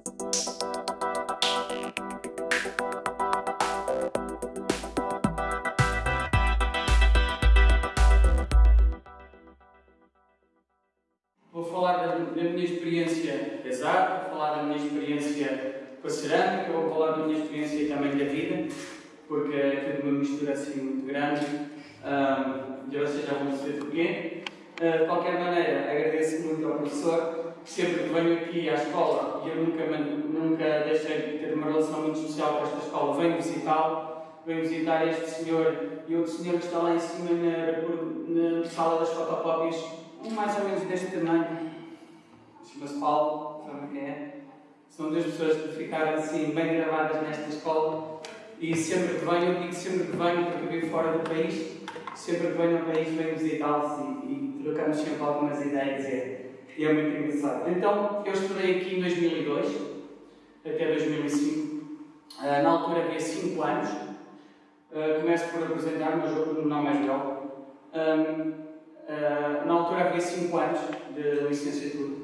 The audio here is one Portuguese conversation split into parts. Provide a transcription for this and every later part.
Vou falar da, da minha experiência casado, vou falar da minha experiência com a cerâmica, vou falar da minha experiência também da vida, porque é tudo uma mistura assim muito grande um, e vocês já vão perceber porquê. Uh, de qualquer maneira, agradeço muito ao professor, sempre que venho aqui à escola, e eu nunca, nunca deixei de ter uma relação muito especial com esta escola, venho visitá-lo, venho visitar este senhor e outro senhor que está lá em cima na, na sala das fotocópias, um mais ou menos deste tamanho, chama-se Paulo, sabem quem é? São duas pessoas que ficaram assim bem gravadas nesta escola e sempre que venho, eu digo sempre que venho porque vivo fora do país, sempre que venho ao país venho visitá-los e, e trocamos sempre algumas ideias e é muito engraçado. Então, eu estudei aqui em 2002 até 2005. Uh, ah, na altura havia 5 anos. Uh, começo por apresentar o meu nome é. Um, uh, na altura havia 5 anos de licenciatura.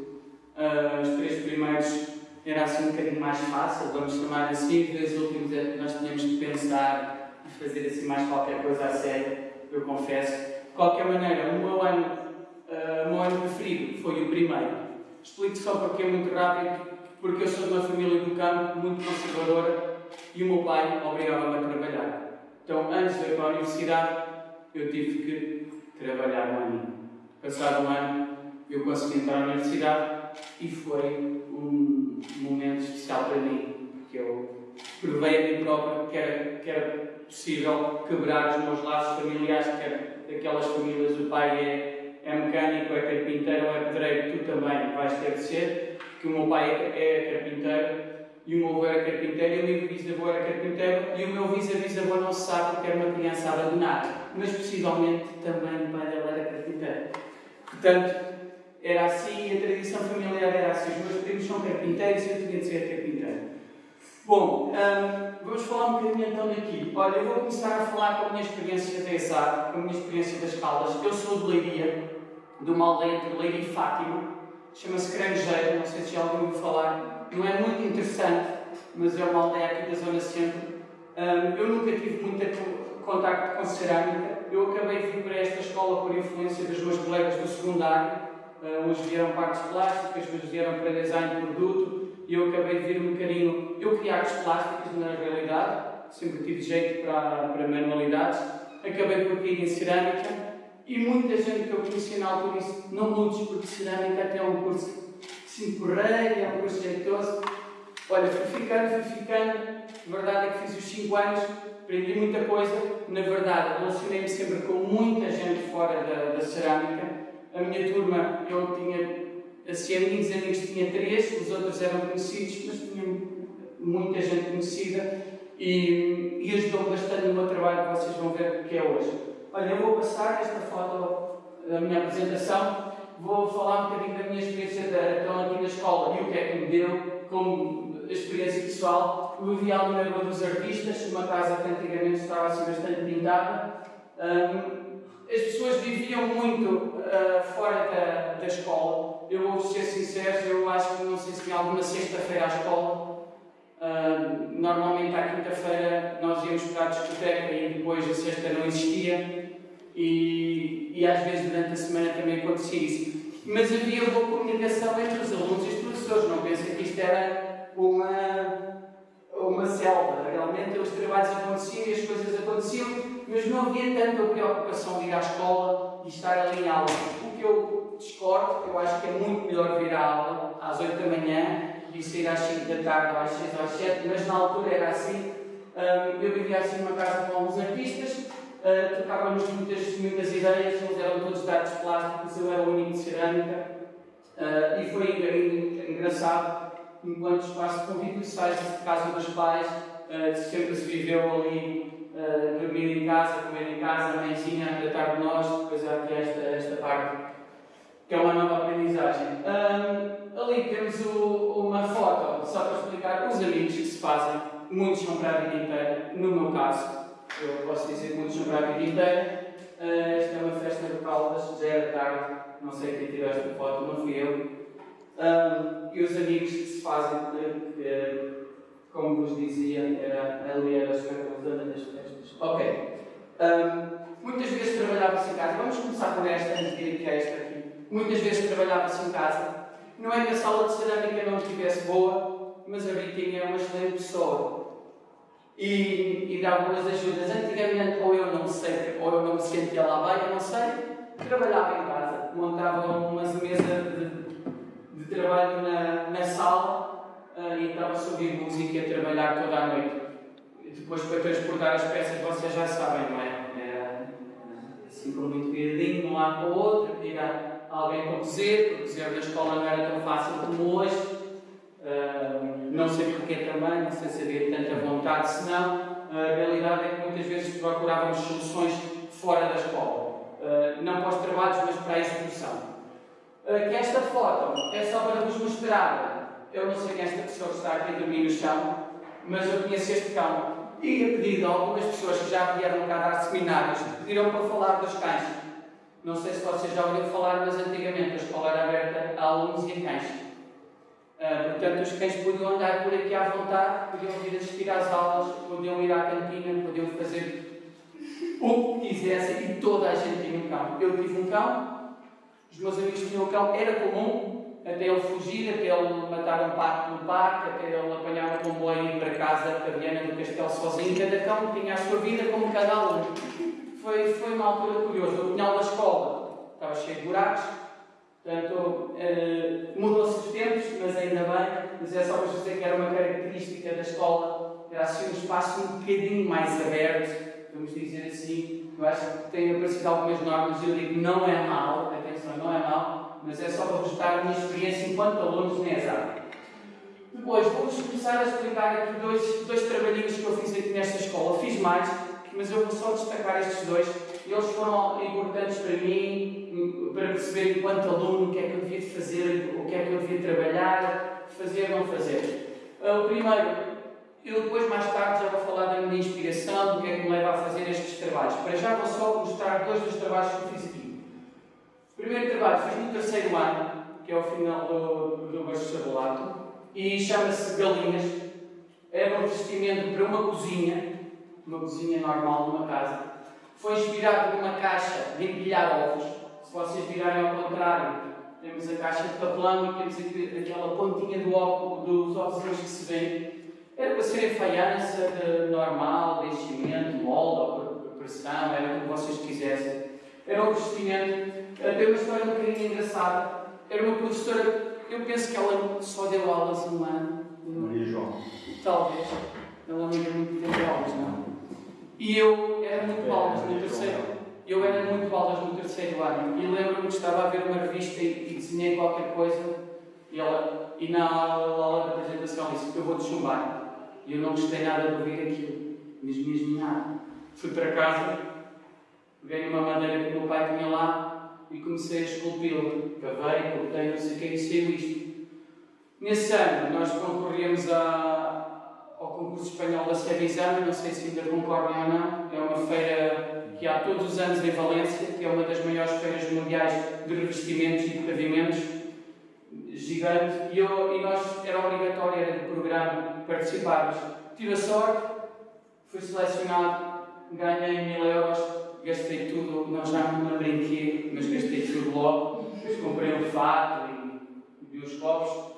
Os três primeiros era assim um bocadinho mais fácil, vamos chamar assim, os últimos é que nós tínhamos de pensar e fazer assim mais qualquer coisa a sério, eu confesso. De qualquer maneira, o meu ano, uh, ano preferido foi o primeiro. Explico só porque é muito rápido, porque eu sou de uma família do campo muito conservadora e o meu pai obrigava-me a trabalhar. Então, antes de ir para a universidade, eu tive que trabalhar um ano. Passado um ano, eu consegui entrar na universidade e foi um momento especial para mim, porque eu provei a mim próprio que era, que era possível quebrar os meus laços familiares, que era daquelas famílias, o pai é, é mecânico, é carpinteiro ou é pedreiro, tu também vais ter de ser, porque o meu pai é, é carpinteiro e o meu avô era carpinteiro e o meu bisavô era carpinteiro e o meu bisavô não se sabe porque era uma criança abandonada, mas possivelmente também o pai dela era carpinteiro. Portanto, era assim, a tradição familiar era assim. Os meus primos são carpinteiros e eu tinha de ser carpinteiro. Bom, hum, vamos falar um bocadinho então daqui. Olha, eu vou começar a falar com a minha experiência da ESAD, com a minha experiência das Caldas. Eu sou de Leiria, de uma aldeia entre Leiria e Fátima, chama-se Cranjeiro, não sei se já ouviu falar. Não é muito interessante, mas é uma aldeia aqui da Zona Centro. Eu nunca tive muito contacto com cerâmica. Eu acabei de vir para esta escola por influência dos meus colegas do secundário uns vieram para artes plásticas, outros vieram para design de produto, e eu acabei de vir um bocadinho. Eu queria artes plásticas, na realidade, sempre tive jeito para, para manualidades, acabei por cair em cerâmica, e muita gente que eu conheci na altura disse: não mudes, porque cerâmica até é um curso assim porreiro, é um curso jeitoso. Olha, fui ficando, fui ficando, a verdade é que fiz os 5 anos, aprendi muita coisa, na verdade, relacionei-me sempre com muita gente fora da, da cerâmica a minha turma, eu tinha, assim, amigos, amigos tinha três, os outros eram conhecidos, mas tinha muita gente conhecida e, e ajudou bastante no meu trabalho que vocês vão ver que é hoje. Olha, eu vou passar esta foto da minha apresentação, vou falar um bocadinho da minha experiência da, então, aqui na escola e o que é que me deu como experiência pessoal. Eu vivia ali na Rua dos Artistas, uma casa que antigamente estava assim bastante pintada. Um, as pessoas viviam muito uh, fora da, da escola. Eu vou ser sincero, eu acho que não sei se tinha alguma sexta-feira à escola. Uh, normalmente à quinta-feira nós íamos para a discoteca e depois a sexta não existia. E, e às vezes durante a semana também acontecia isso. Mas havia boa comunicação entre os alunos e os professores. Não pensem que isto era uma, uma selva. Realmente os trabalhos aconteciam e as coisas aconteciam mas não havia tanta preocupação de ir à escola e estar ali em aula. O que eu discordo, eu acho que é muito melhor vir à aula às 8 da manhã e sair às 5 da tarde, às 6 ou às 7, mas na altura era assim. eu vivia assim numa casa com alguns artistas, uh, tocávamos muitas, muitas ideias, eles eram todos de artes plásticas, eu era o único de cerâmica, uh, e foi engraçado, enquanto espaço convívio sais de casa dos pais, uh, sempre se viveu ali uh, dormir em casa, comer em casa, a mãezinha a tratar de nós, depois há aqui esta, esta parte, que é uma nova aprendizagem. Ali temos o, uma foto, só para explicar os amigos que se fazem, muitos são para a vida inteira, no meu caso, eu posso dizer que são para a vida inteira. Uh, esta é uma festa de Caldas, já era tarde, não sei quem tirou esta foto, não fui eu. Um, e os amigos que se fazem, que, como vos dizia, era ali era a zona das festas. Ok. Um, muitas vezes trabalhava-se em casa. Vamos começar com esta, antes de ir aqui a esta aqui. Muitas vezes trabalhava-se em casa. Não é que a sala de cerâmica não estivesse boa, mas a Ritinha é uma excelente pessoa. E, e dá boas ajudas. Antigamente, ou eu não sei, ou eu não me sentia lá bem, eu não sei, trabalhava em casa. Montava umas mesas de de trabalho na, na sala uh, e estava-se a ouvir música a trabalhar toda a noite. E depois, para transportar as peças, vocês já sabem, não é? Era assim, por muito viadinho, de um lado para o outro, pedir a alguém para cozer, porque cozer na escola não era tão fácil como hoje. Não sei porquê também, não sei se havia tanta vontade, senão a realidade é que muitas vezes procurávamos soluções fora da escola. Uh, não para os trabalhos, mas para a execução. Eh, que esta foto é só para vos mostrar. Eu não sei quem é esta pessoa que está aqui a dormir no chão, mas eu conheço este cão. E a pedido a algumas pessoas que já vieram cá dar seminários, pediram para falar dos cães. Não sei se vocês já ouviram falar, mas antigamente a escola era aberta a alunos e a cães. Uh, portanto, os cães podiam andar por aqui à vontade, podiam vir assistir às aulas, podiam ir à cantina, podiam fazer o que quisessem e toda a gente tinha um cão. Eu tive um cão, os meus amigos tinham o cão, era comum até ele fugir, até ele matar um pato no parque, até ele apanhar um comboio e ir para casa para Viana do Castelo sozinho. Cada cão tinha a sua vida como cada aluno. Foi, foi uma altura curiosa. O pinhal da escola estava cheio de buracos, portanto, eh, mudou-se os tempos, mas ainda bem. Mas é só para dizer que era uma característica da escola, era assim um espaço um bocadinho mais aberto, vamos dizer assim. Eu acho que tem aparecido algumas normas eu digo não é mal, não é mau, mas é só para vos dar a minha experiência enquanto alunos na ESAP. Depois, vou-vos começar a explicar aqui dois, dois trabalhinhos que eu fiz aqui nesta escola. Fiz mais, mas eu vou só destacar estes dois. Eles foram importantes para mim, para perceber enquanto aluno o que é que eu devia fazer, o que é que eu devia trabalhar, fazer ou não fazer. Ah, o primeiro, eu depois, mais tarde, já vou falar da minha inspiração, do que é que me leva a fazer estes trabalhos. Para já vou só mostrar dois dos trabalhos que fiz aqui. O primeiro trabalho fiz no terceiro ano, que é o final do, do bacharelato, e chama-se Galinhas. É um vestimento para uma cozinha, uma cozinha normal numa casa. Foi inspirado numa caixa de empilhar ovos. Vocês virarem ao contrário, temos a caixa de papelão e temos aquela pontinha do dos ovos que se vê. Era para ser em faiança normal, de enchimento, molde ou pressão, era como vocês quisessem. Era um vestimento tem uma história um bocadinho engraçada. Era uma professora, eu penso que ela só deu aulas um ano. Maria João. Talvez. Ela não ia muito tempo aulas, não. E eu era muito aulas no terceiro. Eu era muito aulas no terceiro ano. E lembro-me que estava a ver uma revista e, e desenhei qualquer coisa. E, ela, e na aula, da apresentação disse: Eu vou-te chumbar. E eu não gostei nada de ouvir aquilo. Mesmo, mesmo nada. Fui para casa, peguei uma madeira que o meu pai tinha lá e comecei a esculpi-lo. Cavei, cortei, não sei o que, e saiu isto. Nesse ano, nós concorríamos a, ao concurso espanhol da Sevisama, não sei se ainda concordam ou não. É uma feira que há todos os anos em Valência, que é uma das maiores feiras mundiais de revestimentos e de pavimentos, gigante. E, eu, e nós, era obrigatório, era do programa, participarmos. Tive a sorte, fui selecionado, ganhei mil euros gastei tudo, não já não me lembro em quê, mas gastei tudo logo. Comprei um fato e, e os copos.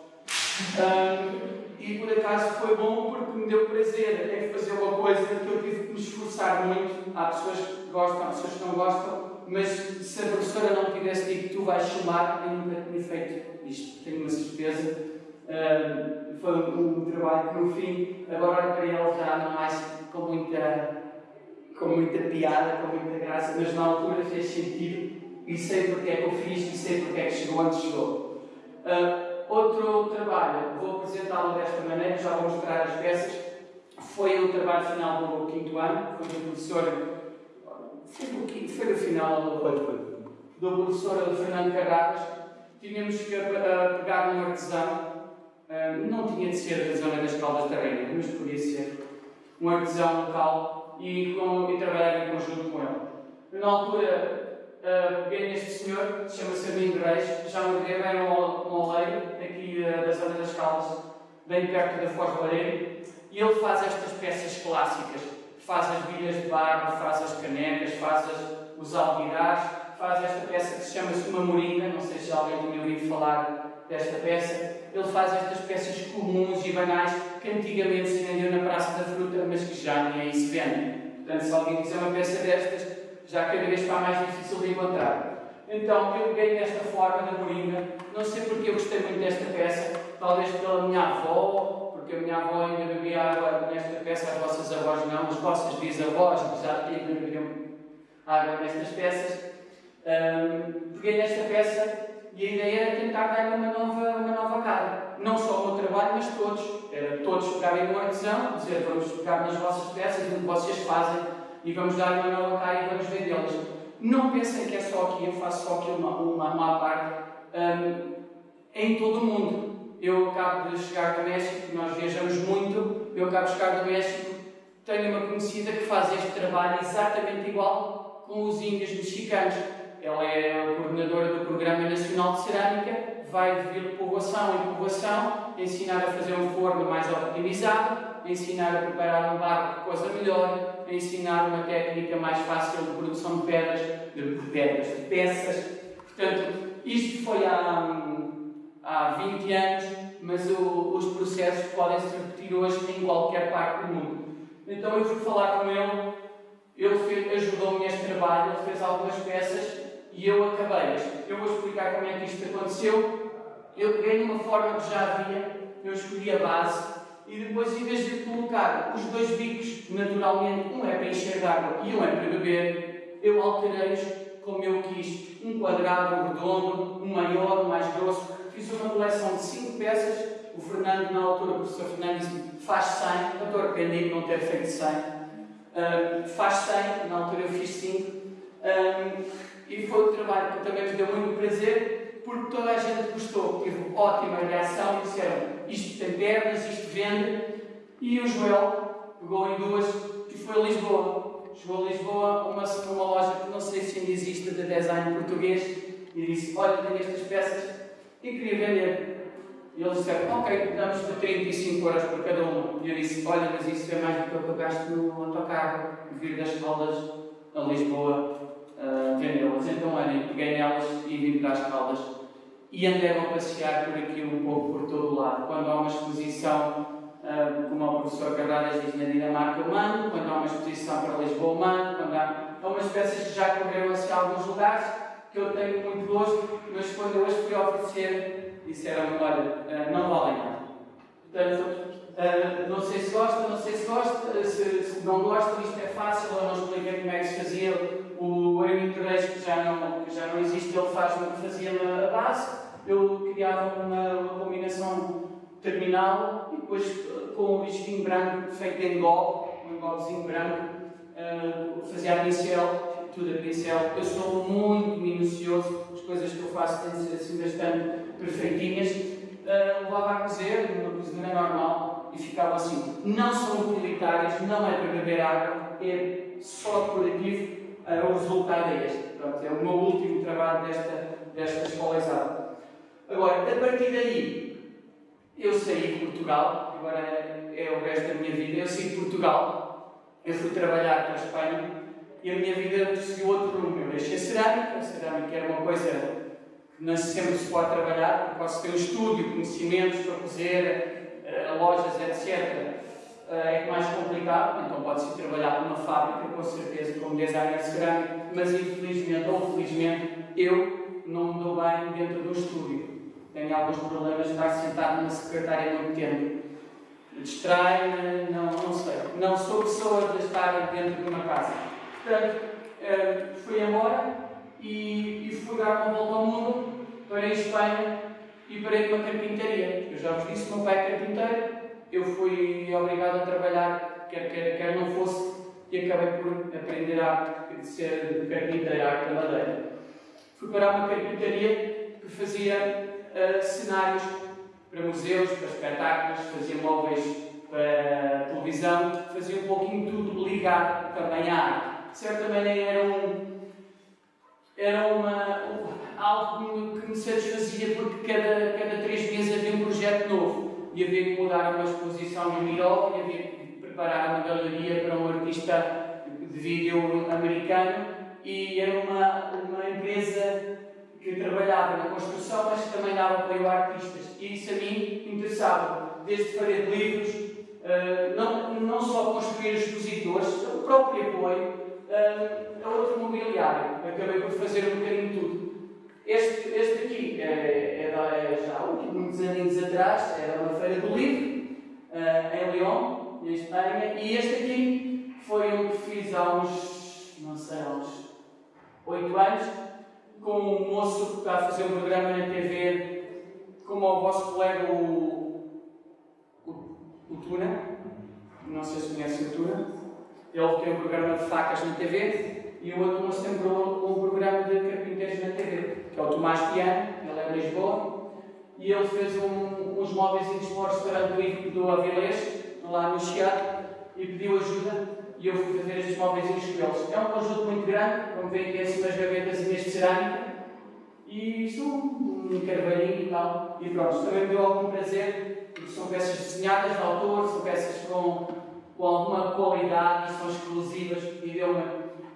Um, e por acaso foi bom porque me deu prazer é fazer uma coisa que eu tive que me esforçar muito. Há pessoas que gostam, há pessoas que não gostam, mas se a professora não tivesse dito tu vais chamar, eu nunca tinha feito isto, tenho uma certeza. Um, foi um, um, trabalho que no fim, agora para ele já não mais com muita com muita piada, com muita graça, mas na altura fez sentido e sei porque é que eu fiz e sei porque é que chegou onde chegou. Uh, outro trabalho, vou apresentá-lo desta maneira, já vou mostrar as peças. Foi o trabalho final do quinto ano, foi do professor. Foi do, quinto, foi do final do, do professor Fernando Carradas. Tínhamos que uh, pegar um artesão, uh, não tinha de ser da zona das Caldas da Rainha, mas podia ser um artesão local e, com, e trabalhar em conjunto com ele. Na altura, uh, peguei neste senhor, chama-se Armindo Reis, já me era um, um oleiro, aqui uh, da zona das Caldas, bem perto da Foz do Areiro, e ele faz estas peças clássicas. Faz as bilhas de barro, faz as canecas, faz as, os albirás, faz esta peça que se chama-se uma moringa, não sei se alguém tinha ouvido falar desta peça. Ele faz estas peças comuns e banais que antigamente se vendiam na Praça da Fruta, mas que já nem aí se vendem. Portanto, se alguém quiser uma peça destas, já cada vez está mais difícil de encontrar. Então, eu peguei nesta forma da moringa, não sei porque eu gostei muito desta peça, talvez pela minha avó, porque a minha avó ainda bebia água nesta peça, as vossas avós não, as vossas bisavós já ainda bebiam água nestas peças. Um, peguei nesta peça e a ideia era tentar dar uma nova, uma nova cara. Não só o meu trabalho, mas todos. Era todos pegarem no artesão, dizer, vamos pegar nas vossas peças, no que vocês fazem, e vamos dar uma nova cara e vamos vendê-las. Não pensem que é só aqui, eu faço só aqui uma, uma, uma parte. Um, em todo o mundo. Eu acabo de chegar do México, nós viajamos muito, eu acabo de chegar do México, tenho uma conhecida que faz este trabalho exatamente igual com os índios mexicanos. Ela é a coordenadora do Programa Nacional de Cerâmica, vai de povoação em povoação, ensinar a fazer um forno mais optimizado, ensinar a preparar um barco coisa melhor, ensinar uma técnica mais fácil de produção de pedras, de pedras, de peças. Portanto, isto foi há, há 20 anos, mas o, os processos podem se repetir hoje em qualquer parte do mundo. Então eu fui falar com ele, ele ajudou-me neste trabalho, ele fez algumas peças e eu acabei. Eu vou explicar como é que isto aconteceu. Eu peguei numa forma que já havia, eu escolhi a base e depois, em vez de colocar os dois bicos, naturalmente, um é para encher água e um é para beber, eu alterei-os como eu quis. Um quadrado, um redondo, um maior, um mais grosso. Fiz uma coleção de 5 peças. O Fernando, na altura, o professor Fernando disse faz 100. Eu estou arrependido de não ter feito 100. Um, faz 100, na altura eu fiz 5. Um, e foi um trabalho que também me deu muito prazer, porque toda a gente gostou. Tive ótima reação e disseram isto tem pernas, isto vende. E o Joel pegou em duas e foi a Lisboa. Chegou a Lisboa, uma, uma loja que não sei se ainda existe de design português, e disse: Olha, tenho estas peças e queria vender. E eles disseram: Ok, damos de 35 euros por cada uma. E eu disse: Olha, mas isso é mais do que eu gasto no autocarro, vir das Caldas a Lisboa uh, vendê-las. Então, olha, peguei nelas e vim para as Caldas e andei a passear por aqui um pouco por todo o lado. Quando há uma exposição, uh, como o professor Carvalhas diz, na Dinamarca, eu mando. Quando há uma exposição para Lisboa, eu mando. Quando há, há umas peças que já correram assim a alguns lugares, que eu tenho muito gosto, mas quando eu as fui oferecer, disseram-me, olha, uh, não valem nada. Portanto, Uh, não sei se gosta, não sei se gosta, se, se, não gosta, isto é fácil, eu não expliquei como é que se fazia. O Reis, que já não, que já não existe, ele faz o que fazia na base. Eu criava uma, uma combinação terminal e depois com o risquinho branco feito em engol, um engolzinho branco, uh, fazia a pincel, tudo a pincel. Eu sou muito minucioso, as coisas que eu faço têm de ser assim bastante perfeitinhas. Uh, levava a cozer, uma cozinha normal, e ficavam assim. Não são utilitários, não é para beber água, é só decorativo. Uh, o resultado é este. Pronto, é o meu último trabalho desta, desta exata. Agora, a partir daí, eu saí de Portugal, agora é, o resto da minha vida. Eu saí de Portugal, eu fui trabalhar para a Espanha e a minha vida seguiu outro rumo. Eu deixei a cerâmica, a cerâmica era uma coisa que não sempre se pode trabalhar, porque posso ter um estúdio, conhecimentos para fazer, lojas, etc., eh, é mais complicado, então pode-se trabalhar numa fábrica, com certeza, como designer cerâmico, mas infelizmente ou felizmente eu não me dou bem dentro do estúdio. Tenho alguns problemas de estar sentado numa secretária muito tempo. Distrai-me, não, não sei. Não sou pessoa de estar dentro de uma casa. Portanto, eh, fui embora e, e fui dar uma volta ao mundo para a Espanha e parei numa carpintaria. Eu já vos disse, meu pai é carpinteiro, eu fui obrigado a trabalhar, quer quer, quer não fosse, e acabei por aprender a ser carpinteiro, a arte da madeira. Fui para uma carpintaria que fazia uh, cenários para museus, para espetáculos, fazia móveis para televisão, fazia um pouquinho tudo ligado também à arte. De certa maneira era um era uma, algo que me satisfazia porque cada, cada três meses havia um projeto novo e havia que mudar uma exposição no Miró e havia que preparar uma galeria para um artista de vídeo americano e era uma, uma empresa que trabalhava na construção, mas que também dava apoio a artistas. E isso a mim interessava, desde fazer livros, uh, não, não só construir expositores, o próprio apoio, uh, a outro mobiliário. Acabei por fazer um bocadinho tudo. Este, este aqui é, é, é já muitos anos atrás, era uma feira do livro, uh, em Lyon, em Espanha, e este aqui foi um que fiz há uns, não sei, há uns 8 anos, com um moço que está a fazer um programa na TV, como o vosso colega, o, o, o Tuna, não sei se conhecem o Tuna, ele tem um programa de facas na TV, e o outro moço tem um, um programa de carpinteiros na TV, que é o Tomás Piano, ele é de Lisboa, e ele fez um, uns móveis para o restaurante do Avilés, lá no Chiado, e pediu ajuda e eu fui fazer estes móveis com eles. É um conjunto muito grande, como veem aqui assim umas gavetas de cerâmica, e isto um carvalhinho e tal. E pronto, também me deu algum prazer, porque são peças desenhadas de autor, são peças com, com alguma qualidade são exclusivas, e deu-me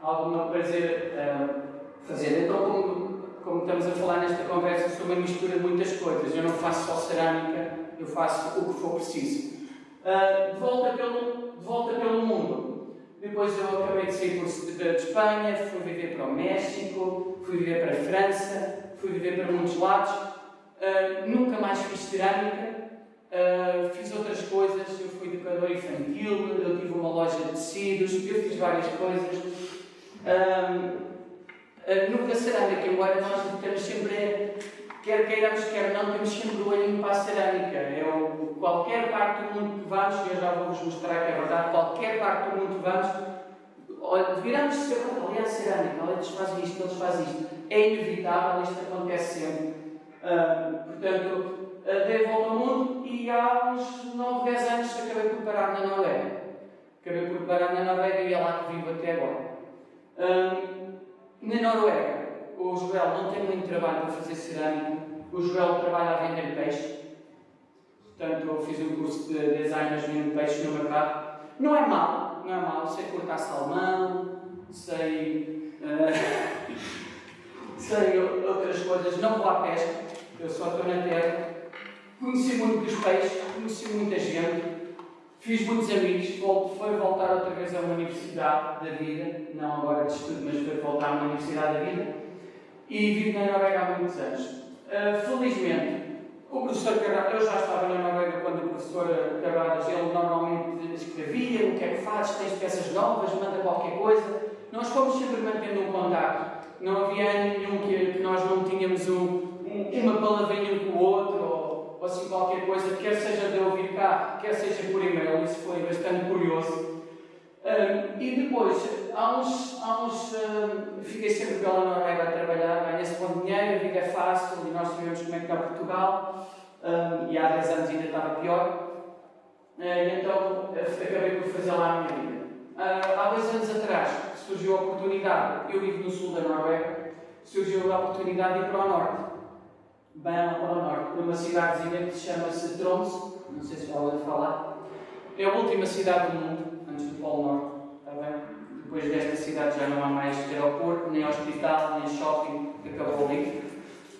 algum prazer uh, fazer. Então, como, como estamos a falar nesta conversa, sou uma mistura de muitas coisas. Eu não faço só cerâmica, eu faço o que for preciso. Uh, de, volta pelo, de volta pelo mundo. Depois eu acabei de sair de Espanha, fui viver para o México, fui viver para a França, fui viver para muitos lados. Uh, nunca mais fiz cerâmica, uh, fiz outras coisas. Eu fui educador infantil, eu tive uma loja de tecidos, eu fiz várias coisas. Uh, nunca cerâmica, embora nós temos sempre quer queiramos, quer não, temos sempre o olhinho para a cerâmica. Eu, qualquer parte do mundo que vamos, e eu já vou-vos mostrar que é verdade, qualquer parte do mundo que vamos, viramos ser, olha a cerâmica, eles fazem isto, eles fazem isto. É inevitável, isto acontece sempre. Uh, portanto, uh, dei volta ao mundo e há uns 9, 10 anos acabei por parar na Noruega. Acabei por parar na Noruega e é lá que vivo até agora. Uh, na Noruega, o Joel não tem muito trabalho para fazer cerâmica, o Joel trabalha a vender peixe. Portanto, eu fiz um curso de design vendo peixe no mercado. Não é mal, não é mal. Sei cortar salmão, sei. Uh, sei outras coisas. Não vou à pesca, eu só estou na terra. Conheci muito dos peixes, conheci muita gente, fiz muitos amigos. Foi voltar outra vez a uma universidade da vida, não agora de estudo, mas foi voltar a uma universidade da vida e vivo na Noruega há muitos anos. Uh, felizmente, o professor Carvalho, eu já estava na Noruega quando o professor Carvalho, ele normalmente escrevia o que é que fazes, tens peças novas, manda qualquer coisa. Nós fomos sempre mantendo um contato. Não havia nenhum que, nós não tínhamos um, um, uma palavrinha com o outro, ou, assim qualquer coisa, quer seja de ouvir cá, quer seja por e-mail. Isso foi bastante curioso. Um, e depois, há uns, há uns um, fiquei sempre pela Noruega a trabalhar, ganha-se bom dinheiro, a vida é fácil, e nós sabemos como é que está Portugal, um, e há 10 anos ainda estava pior. Uh, então acabei por fazer lá a minha vida. Uh, há dois anos atrás surgiu a oportunidade, eu vivo no sul da Noruega, surgiu a oportunidade de ir para o norte, bem para o norte, para uma cidadezinha que se chama-se Tromsø, não sei se já ouviu falar. É a última cidade do mundo antes do Polo Norte. Está bem? Depois desta cidade já não há mais aeroporto, nem hospital, nem shopping, acabou ali.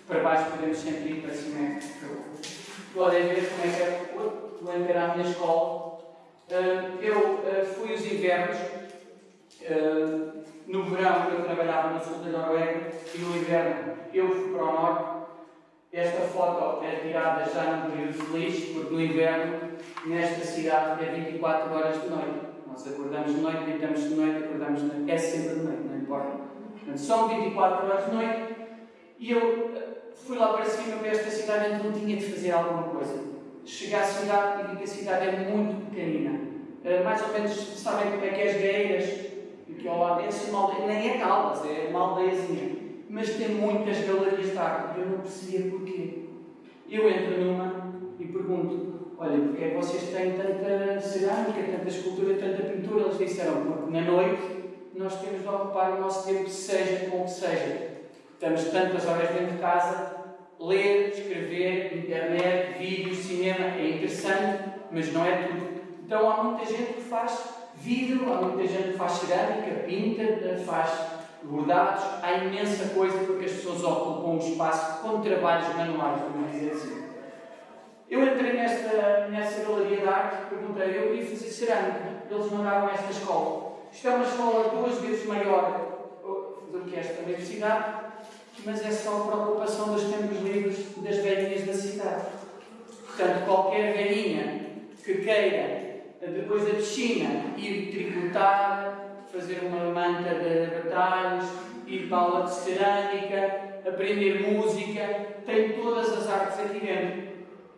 Para baixo podemos sempre ir, para cima é Podem ver como é que é. Vou entrar à minha escola. Ah, eu ah, fui os invernos. Ah, no verão eu trabalhava no sul da Noruega e no inverno eu fui para o norte. Esta foto é tirada já no período feliz, porque no inverno, nesta cidade, é 24 horas de noite. Nós acordamos de noite, deitamos de noite, acordamos de noite. É sempre de noite, não importa. Portanto, são 24 horas de noite e eu eh, fui lá para cima para esta cidade, então tinha de fazer alguma coisa. Cheguei à cidade e vi que a cidade é muito pequenina. Uh, mais ou menos sabem como é que é as gaeiras, que ao lado desse uma aldeia, nem é Caldas, é uma aldeiazinha. Mas tem muitas galerias de arte eu não percebia porquê. Eu entro numa e pergunto: olha, porque é que vocês têm tanta cerâmica, tanta escultura, tanta pintura? Eles disseram, porque na noite nós temos de ocupar o nosso tempo, seja com que seja. Estamos tantas horas dentro de casa, ler, escrever, internet, vídeos, cinema é interessante, mas não é tudo. Então há muita gente que faz vidro, há muita gente que faz cerâmica, pinta, faz bordados, há imensa coisa porque as pessoas ocupam um espaço com trabalhos manuais, vamos dizer assim. Eu entrei nesta, nesta galeria de arte, perguntei, eu queria fazer cerâmica, eles mandaram esta escola. Isto é uma escola duas vezes maior do que esta universidade, mas é só preocupação dos tempos livres das velhinhas da cidade. Portanto, qualquer velhinha que queira, depois da piscina, ir tricotar, fazer uma manta de retalhos, ir para a aula de cerâmica, aprender música, tem todas as artes aqui dentro.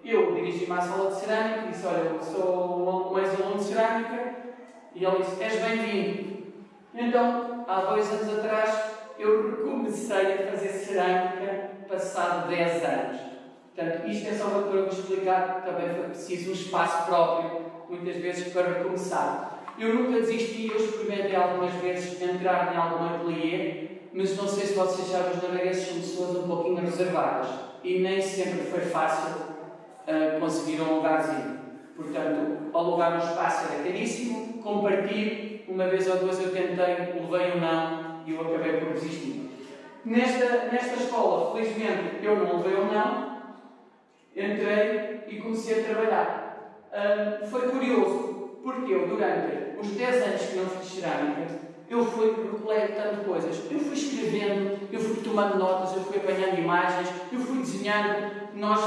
Eu dirigi-me à sala de cerâmica e disse: Olha, eu sou um ex-aluno de cerâmica. E ele disse: És bem-vindo. Então, há dois anos atrás, eu recomecei a fazer cerâmica, passado 10 anos. Portanto, isto é só para vos explicar que também foi preciso um espaço próprio, muitas vezes, para recomeçar. Eu nunca desisti, eu experimentei algumas vezes entrar em algum ateliê, mas não sei se vocês sabem, os noruegueses são pessoas um pouquinho reservadas e nem sempre foi fácil uh, conseguir um lugarzinho. Portanto, alugar um espaço era caríssimo, compartilho, uma vez ou duas eu tentei, levei um não e eu acabei por desistir. Nesta, nesta escola, felizmente, eu não levei um não, entrei e comecei a trabalhar. Uh, foi curioso, porque eu, durante os 10 anos que não fiz cerâmica, eu fui coletando coisas. Eu fui escrevendo, eu fui tomando notas, eu fui apanhando imagens, eu fui desenhando. Nós,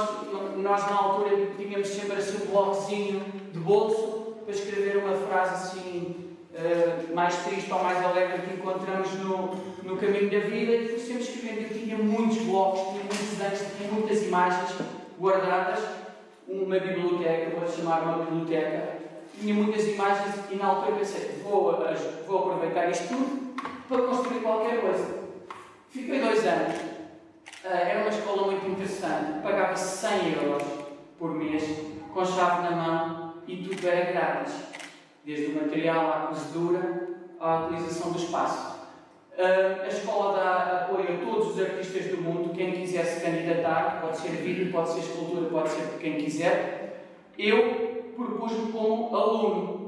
nós na altura, tínhamos sempre assim um bloquezinho de bolso para escrever uma frase assim uh, mais triste ou mais alegre que encontramos no, no caminho da vida. E fui sempre escrevendo. Eu tinha muitos blocos, tinha muitos desenhos, tinha muitas imagens guardadas. Uma biblioteca, vou chamar uma biblioteca tinha muitas imagens e na altura pensei, vou, vou aproveitar isto tudo para construir qualquer coisa. Fiquei dois anos. Uh, era uma escola muito interessante. Pagava 100 euros por mês, com chave na mão e tudo era grátis. Desde o material à cozedura à utilização do espaço. Uh, a escola dá apoio a todos os artistas do mundo. Quem quiser se candidatar, pode ser vídeo, pode ser escultura, pode ser quem quiser. Eu propus-me como aluno,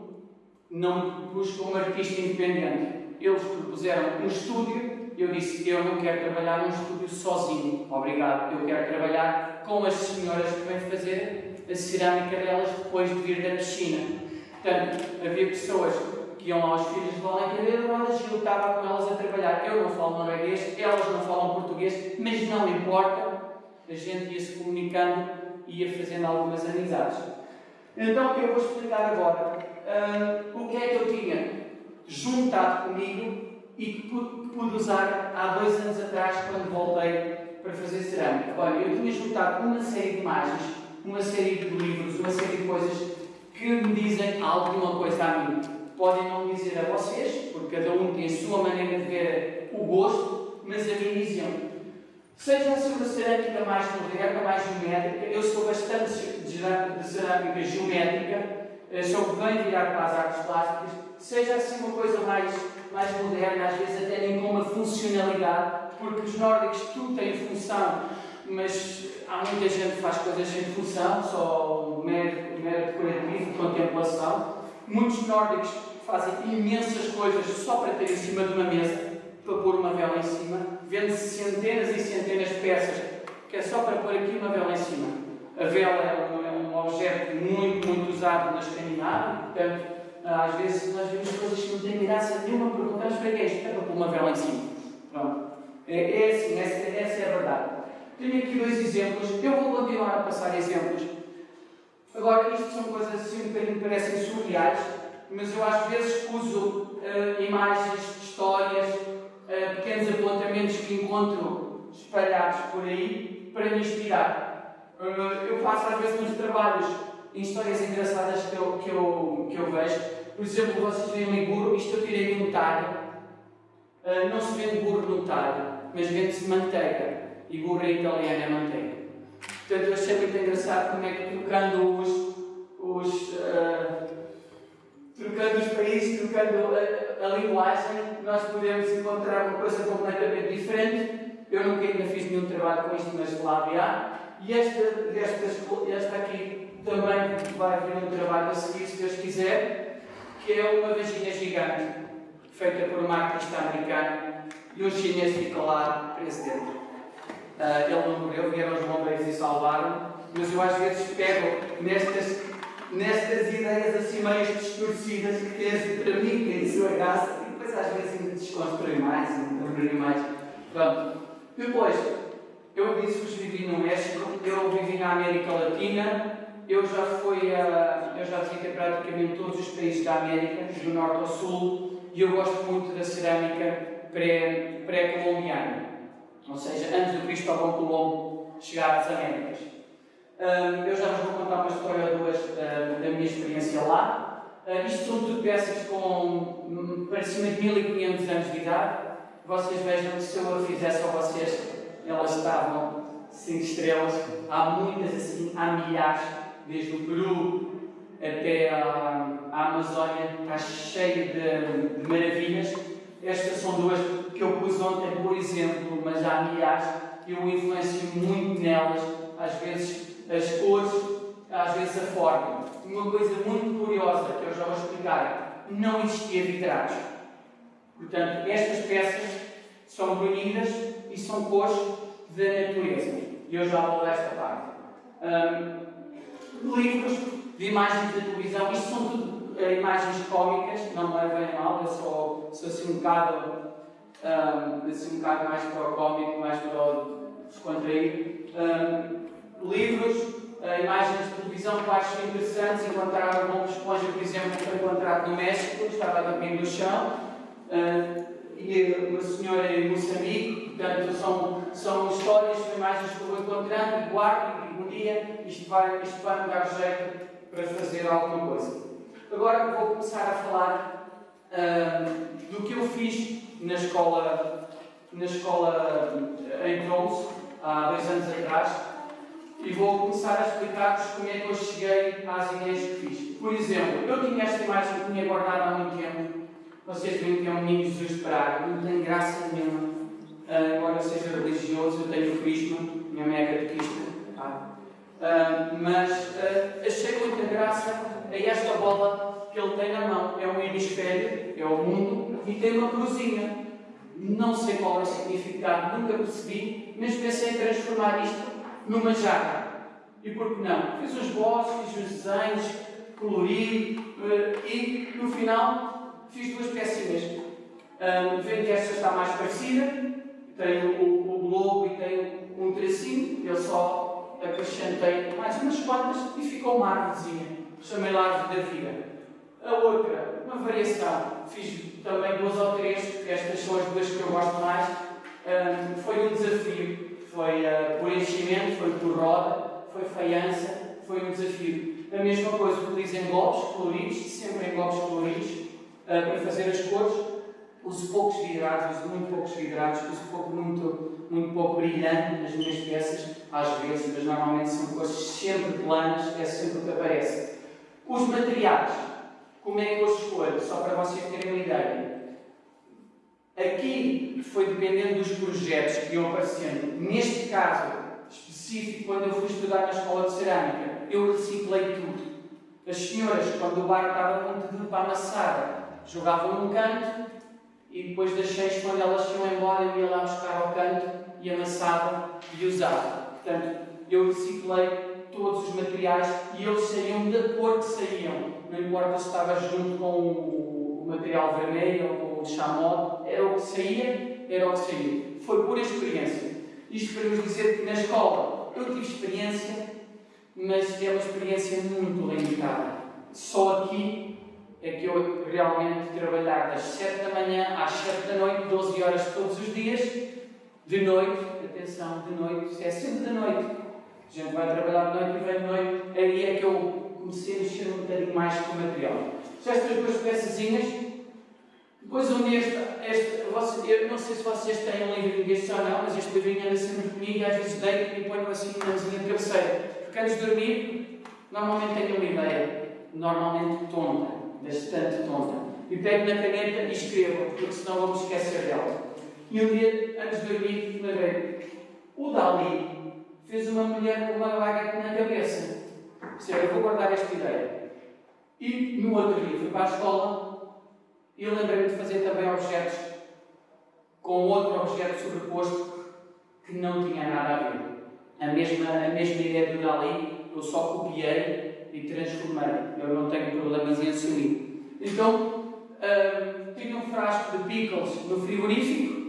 não me propus como artista independente. Eles propuseram um estúdio, eu disse: Eu não quero trabalhar num estúdio sozinho, obrigado. Eu quero trabalhar com as senhoras que vêm fazer a cerâmica delas depois de vir da piscina. Portanto, havia pessoas que iam aos filhos de Rodas e eu estava com elas a trabalhar. Eu não falo norueguês, elas não falam português, mas não importa, a gente ia se comunicando e ia fazendo algumas amizades. Então eu vou explicar agora uh, o que é que eu tinha juntado comigo e que pude, pude, usar há dois anos atrás quando voltei para fazer cerâmica. Olha, eu tinha juntado uma série de imagens, uma série de livros, uma série de coisas que me dizem alguma coisa a mim. Podem não dizer a vocês, porque cada um tem a sua maneira de ver o gosto, mas a mim diziam Seja a cerâmica mais moderna, mais geométrica, eu sou bastante de cerâmica geométrica, eh, sou bem virado para as artes plásticas, seja assim uma coisa mais, mais moderna, às vezes até nem com uma funcionalidade, porque os nórdicos tudo tem função, mas há muita gente que faz coisas sem função, só mero, mero decorativo, contemplação. Muitos nórdicos fazem imensas coisas só para ter em cima de uma mesa para pôr uma vela em cima, vende-se centenas e centenas de peças, que é só para pôr aqui uma vela em cima. A vela é um, é um objeto muito, muito usado na Escandinávia, portanto, às vezes nós vemos coisas que não têm graça nenhuma, perguntamos para que é? É para pôr uma vela em cima. Pronto. É, é assim, essa, essa é a verdade. Tenho aqui dois exemplos, eu vou continuar a passar exemplos. Agora, isto são coisas assim que parecem surreais, mas eu às vezes uso uh, imagens, histórias, uh, pequenos apontamentos que encontro espalhados por aí para me inspirar. Uh, eu faço às vezes uns trabalhos em histórias engraçadas que eu, que eu, que eu vejo. Por exemplo, vocês veem burro, isto eu tirei de um talho. Uh, não se vende burro no talho, mas vende-se manteiga. E burro em italiano é manteiga. Portanto, eu achei muito engraçado como é que trocando os, os trocando os países, trocando a, a, linguagem, nós podemos encontrar uma coisa completamente diferente. Eu nunca ainda fiz nenhum trabalho com isto, mas lá há. E esta, esta, esta aqui também vai haver um trabalho a seguir, se Deus quiser, que é uma vagina gigante, feita por uma artista americana, e um chinês fica lá preso dentro. Uh, ele não morreu, vieram os bombeiros e salvaram, mas eu às vezes pego nestas, nestas ideias assim meio distorcidas que tens para mim, é isso a graça, e depois às vezes ainda desconstruir mais, ainda mais. Pronto. Depois, eu disse-vos vivi no México, eu vivi na América Latina, eu já fui a, eu já visitei praticamente todos os países da América, do norte ao sul, e eu gosto muito da cerâmica pré-colombiana, pré ou seja, antes do Cristóvão Colombo chegar às Américas. Um, eu já vos vou contar uma história ou duas uh, da minha experiência lá. Uh, isto são tudo peças com um, para cima de 1500 anos de idade. Vocês vejam que se eu a fizesse a vocês, elas estavam 5 estrelas. Há muitas assim, há milhares, desde o Peru até a, a Amazónia, está cheio de, de maravilhas. Estas são duas que eu pus ontem, por exemplo, mas há milhares. Eu influencio muito nelas, às vezes as cores, às vezes a forma. Uma coisa muito curiosa que eu já vou explicar: não existia vitrados. Portanto, estas peças são brunidas e são cores da natureza. E eu já vou desta parte. Um, livros de imagens da televisão, isto são tudo uh, imagens cómicas, não me levem a mal, eu sou, sou assim um bocado, um, assim um bocado mais para o cómico, mais para o descontraído. Um, livros, uh, imagens de televisão que acho interessantes, encontrar um esponja, por exemplo, que foi encontrado no México, estava a dormir no chão. Uh, e uma senhora em Moçambique, portanto, são, são histórias, são imagens que eu vou encontrando e guardo e um dia isto vai, isto vai me dar jeito para fazer alguma coisa. Agora vou começar a falar uh, do que eu fiz na escola, na escola em Tromso, há dois anos atrás, e vou começar a explicar-vos como é que eu cheguei às ideias que fiz. Por exemplo, eu tinha esta imagem que tinha guardado há muito tempo, vocês veem que é um menino Jesus Praga, não tem graça nenhuma. Uh, embora seja religioso, eu tenho crisma, minha mãe é catequista. Uh, mas uh, achei muita graça a esta bola que ele tem na mão. É um hemisfério, é o mundo, e tem uma cruzinha. Não sei qual é o significado, nunca percebi, mas pensei em transformar isto numa jarra. E por que não? Fiz os bosses, fiz os desenhos, colori, uh, e no final fiz duas pecinhas. Um, vendo esta está mais parecida, tem o, o globo e tem um tracinho, eu só acrescentei mais umas quantas e ficou uma árvorezinha. Chamei lá árvore da vida. A outra, uma variação, fiz também duas ou três, estas são as duas que eu gosto mais. Um, foi um desafio, foi uh, por enchimento, foi por roda, foi faiança, foi um desafio. A mesma coisa, utilizo englobes coloridos, sempre englobes coloridos, uh, para fazer as cores. Uso poucos vidrados, uso muito poucos vidrados, uso pouco, muito, muito pouco brilhante nas minhas peças, às vezes, mas normalmente são cores sempre planas, é sempre o que aparece. Os materiais, como é que eu os escolho? Só para vocês terem uma ideia. Aqui foi dependendo dos projetos que iam aparecendo. Neste caso específico, quando eu fui estudar na escola de cerâmica, eu reciclei tudo. As senhoras, quando o bar estava muito de amassada, jogavam num canto e depois das seis, quando elas iam embora, eu ia lá buscar ao canto e amassava e usava. Portanto, eu reciclei todos os materiais e eles saíam da cor que saíam. Não importa se estava junto com o material vermelho ou com o chamado, era o que saía, era o que saía. Foi pura experiência. Isto para vos dizer que na escola eu tive experiência, mas é uma experiência muito limitada. Só aqui é que eu realmente trabalhar das 7 da manhã às 7 da noite, 12 horas todos os dias, de noite, atenção, de noite, é sempre de noite. A gente vai trabalhar de noite e vem de noite, aí é que eu comecei a mexer um bocadinho mais com o material. Já estas duas peçazinhas, depois um este, este você, eu não sei se vocês têm um livrinho deste ou não, mas este livrinho anda sempre comigo e às vezes deito e ponho assim na mesinha de cabeceira. Porque antes de dormir, normalmente tenho uma ideia, normalmente tonta bastante tonta. E pego na caneta e escrevo, porque senão vou me esquecer dela. E um dia, antes de dormir, lembrei o Dali fez uma mulher com uma baguete na cabeça. Disse, eu vou guardar esta ideia. E no outro dia fui para a escola e lembrei-me de fazer também objetos com outro objeto sobreposto que não tinha nada a ver. A mesma, a mesma ideia do Dali, eu só copiei e transformei. Eu não tenho problemas em assumir. Então, tinha um frasco de pickles no frigorífico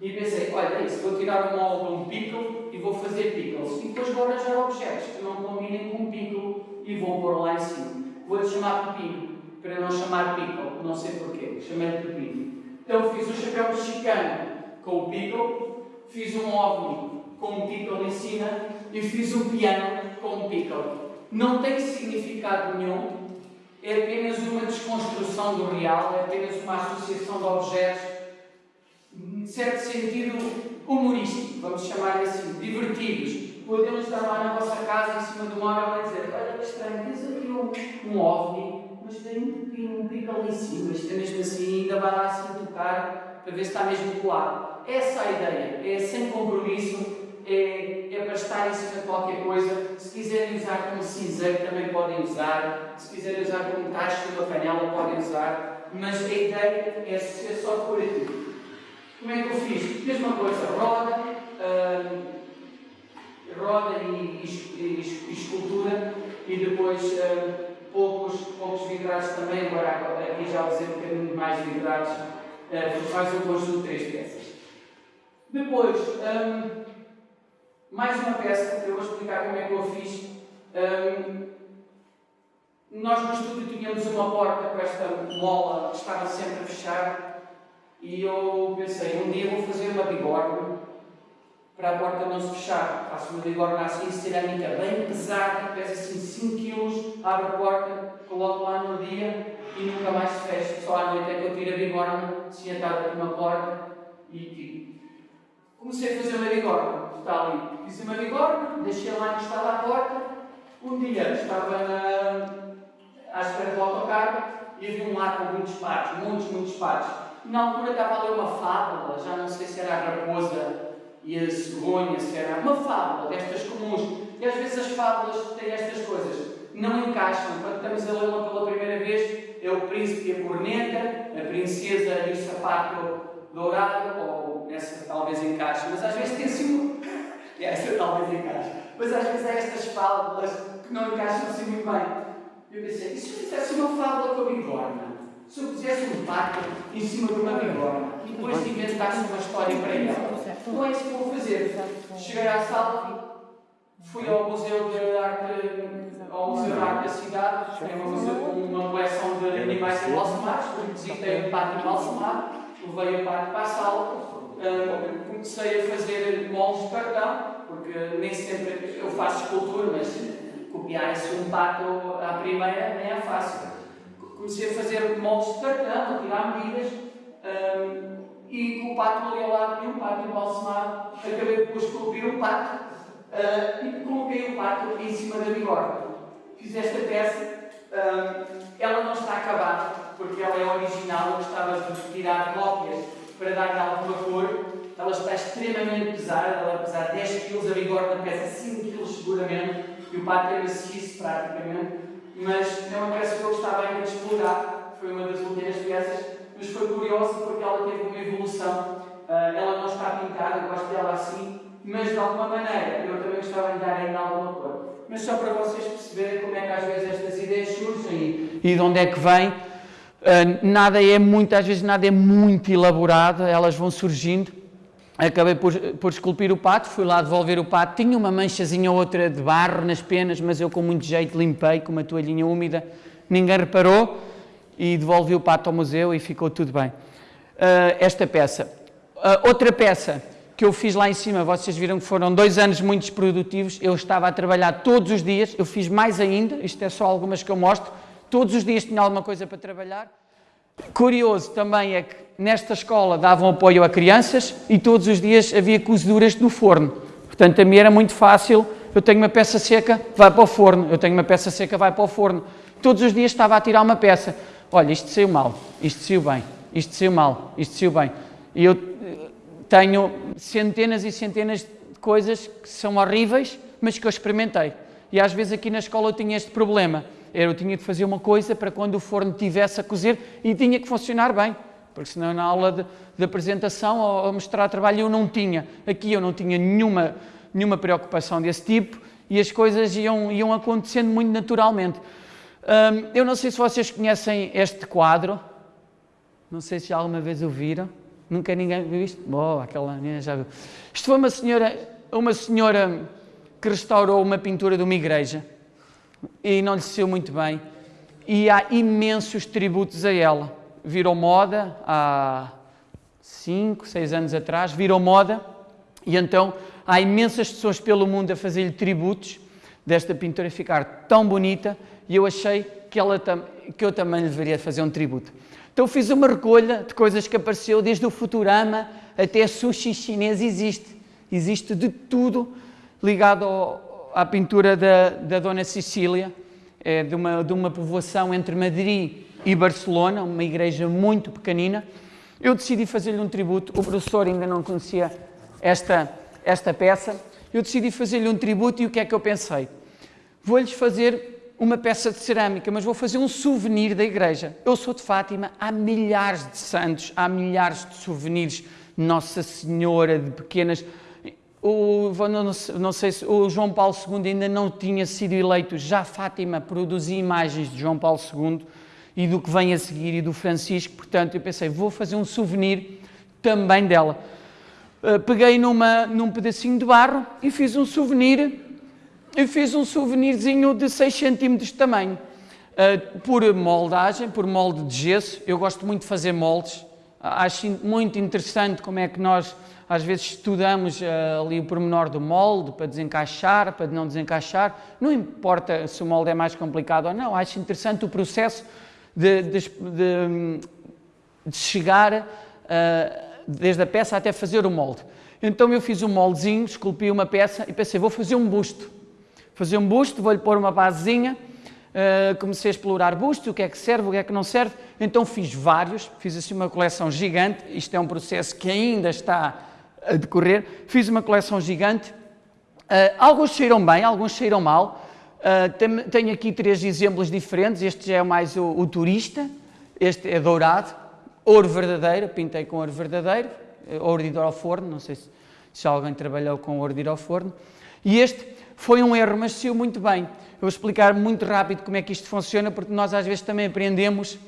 e pensei, olha, isso, vou tirar o molde de um pickle e vou fazer pickles. E depois vou arranjar objetos que não combinem com um pickle e vou pôr lá em cima. Vou-lhe chamar pepino, para não chamar pickle, não sei porquê, chamei-lhe pepino. Então fiz o chapéu mexicano com o pickle, fiz um ovni com um pickle em cima e fiz um piano com um pickle. Não tem significado nenhum, é apenas uma desconstrução do real, é apenas uma associação de objetos em certo sentido, humorístico, vamos chamar assim, divertidos. Podemos estar lá na vossa casa, em cima do móvel, e dizer: Olha que estranho, tens aqui um, um ovni, mas tem um pico, um pico ali em cima, isto é mesmo assim, ainda vai lá assim tocar para ver se está mesmo colado. Essa é a ideia, é sem compromisso, é, é para estar em cima de qualquer coisa. Se quiserem usar como cinzeiro, também podem usar. Se quiserem usar como tacho de uma panela, podem usar. Mas a ideia é, é só decorativo. Como é que eu fiz? Mesma coisa, roda, uh, roda e, e, e, escultura e depois uh, poucos, poucos vidrados também, agora aqui já usei um bocadinho mais vidrados, uh, mais um conjunto de três peças. Depois, um, mais uma peça, eu vou explicar como é que eu fiz. Um, nós no estúdio tínhamos uma porta com esta mola que estava sempre a fechar e eu pensei, um dia vou fazer uma bigorna para a porta não se fechar. Faço uma bigorna assim, cerâmica bem pesada, pesa assim 5 kg, abro a porta, coloco lá no dia e nunca mais se fecha. Só à noite é que eu tiro a bigorna, sentada aqui uma porta e tiro. Comecei a fazer uma bigorna, está ali. Fiz uma bigorna, deixei lá encostada à porta. Um dia estava na, à espera do autocarro e havia um lá com muitos patos, muitos, muitos patos na altura estava a ler uma fábula, já não sei se era a raposa e a cegonha, se era uma fábula destas comuns. E às vezes as fábulas têm estas coisas, não encaixam. Quando estamos a ler uma pela primeira vez, é o príncipe e a corneta, a princesa e o sapato dourado, ou essa talvez encaixe, mas às vezes tem assim. essa talvez encaixe. Mas às vezes há estas fábulas que não encaixam assim muito bem. Eu pensei, e se eu fizesse uma fábula com a bigorna? Se eu fizesse um pacto em cima de uma bigorna e depois inventasse uma história para ela, não é isso que vou fazer. Cheguei à sala, fui ao Museu de Arte, ao Museu de Arte da cidade, tem uma, uma coleção de animais embalsamados, visitei um pato embalsamado, levei o pato para a sala, um, comecei a fazer moldes de cartão, porque nem sempre eu faço escultura, mas copiar-se um pato à primeira nem é fácil. Comecei a fazer moldes de cartão, a tirar medidas, um, e com o pato ali ao lado, e um pato embalsamado, acabei por esculpir o pato uh, e coloquei o pato em cima da bigorna. Fiz esta peça, um, ela não está acabada, porque ela é original, eu gostava de tirar cópias para dar-lhe alguma cor. Ela está extremamente pesada, ela pesa 10 kg, a bigorna pesa 5 kg seguramente, e o pato é maciço praticamente mas é uma peça que eu gostava ainda de explorar. Foi uma das últimas peças, mas foi curiosa porque ela teve uma evolução. Uh, ela não está pintada, eu gosto dela assim, mas de alguma maneira eu também gostava de dar ainda alguma cor. Mas só para vocês perceberem como é que às vezes estas ideias surgem e de onde é que vêm. Uh, nada é muito, às vezes nada é muito elaborado, elas vão surgindo acabei por, por esculpir o pato, fui lá devolver o pato, tinha uma manchazinha ou outra de barro nas penas, mas eu com muito jeito limpei com uma toalhinha úmida, ninguém reparou e devolvi o pato ao museu e ficou tudo bem. Uh, esta peça. Uh, outra peça que eu fiz lá em cima, vocês viram que foram dois anos muito produtivos, eu estava a trabalhar todos os dias, eu fiz mais ainda, isto é só algumas que eu mostro, todos os dias tinha alguma coisa para trabalhar. Curioso também é que nesta escola davam apoio a crianças e todos os dias havia cozeduras no forno. Portanto, a mim era muito fácil. Eu tenho uma peça seca, vai para o forno. Eu tenho uma peça seca, vai para o forno. Todos os dias estava a tirar uma peça. Olha, isto saiu mal, isto saiu bem, isto saiu mal, isto saiu bem. E eu tenho centenas e centenas de coisas que são horríveis, mas que eu experimentei. E às vezes aqui na escola eu tinha este problema. Eu tinha de fazer uma coisa para quando o forno tivesse a cozer e tinha que funcionar bem. Porque senão na aula de, de apresentação ou, ou mostrar trabalho eu não tinha. Aqui eu não tinha nenhuma, nenhuma preocupação desse tipo e as coisas iam, iam acontecendo muito naturalmente. Hum, eu não sei se vocês conhecem este quadro. Não sei se alguma vez o viram. Nunca ninguém viu isto? Oh, aquela já viu. Isto foi uma senhora, uma senhora que restaurou uma pintura de uma igreja e não lhe saiu muito bem. E há imensos tributos a ela. Virou moda há 5, 6 anos atrás, virou moda e então há imensas pessoas pelo mundo a fazer-lhe tributos desta pintura ficar tão bonita e eu achei que, ela, que eu também deveria fazer um tributo. Então fiz uma recolha de coisas que apareceu, desde o Futurama até sushi chinês existe. Existe de tudo ligado ao, à pintura da, da Dona Cecília, é de, uma, de uma povoação entre Madrid e Barcelona, uma igreja muito pequenina. Eu decidi fazer-lhe um tributo, o professor ainda não conhecia esta, esta peça, eu decidi fazer-lhe um tributo e o que é que eu pensei? Vou-lhes fazer uma peça de cerâmica, mas vou fazer um souvenir da igreja. Eu sou de Fátima, há milhares de santos, há milhares de souvenirs. Nossa Senhora, de pequenas. O, não sei se o João Paulo II ainda não tinha sido eleito, já Fátima produzia imagens de João Paulo II e do que vem a seguir e do Francisco, portanto eu pensei, vou fazer um souvenir também dela. Uh, peguei numa, num pedacinho de barro e fiz um souvenir eu fiz um souvenirzinho de 6 cm de tamanho, uh, por moldagem, por molde de gesso. Eu gosto muito de fazer moldes. Acho muito interessante como é que nós às vezes estudamos uh, ali o pormenor do molde para desencaixar, para não desencaixar. Não importa se o molde é mais complicado ou não, acho interessante o processo de, de, de, de chegar uh, desde a peça até fazer o molde. Então eu fiz um moldezinho, esculpi uma peça e pensei, vou fazer um busto fazer um busto, vou-lhe pôr uma basezinha, uh, comecei a explorar busto, o que é que serve, o que é que não serve, então fiz vários, fiz assim uma coleção gigante, isto é um processo que ainda está a decorrer, fiz uma coleção gigante, uh, alguns cheiram bem, alguns cheiram mal, uh, tenho aqui três exemplos diferentes, este já é mais o, o turista, este é dourado, ouro verdadeiro, pintei com ouro verdadeiro, ouro de ir ao forno, não sei se, se alguém trabalhou com ouro de ir ao forno, e este foi um erro, mas saiu muito bem. Eu vou explicar muito rápido como é que isto funciona, porque nós às vezes também aprendemos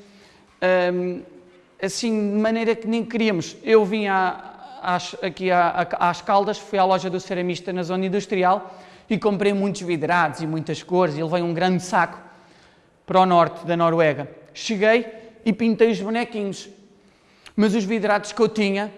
hum, assim de maneira que nem queríamos. Eu vim às, aqui às Caldas, fui à loja do ceramista na zona industrial e comprei muitos vidrados e muitas cores e levei um grande saco para o norte da Noruega. Cheguei e pintei os bonequinhos, mas os vidrados que eu tinha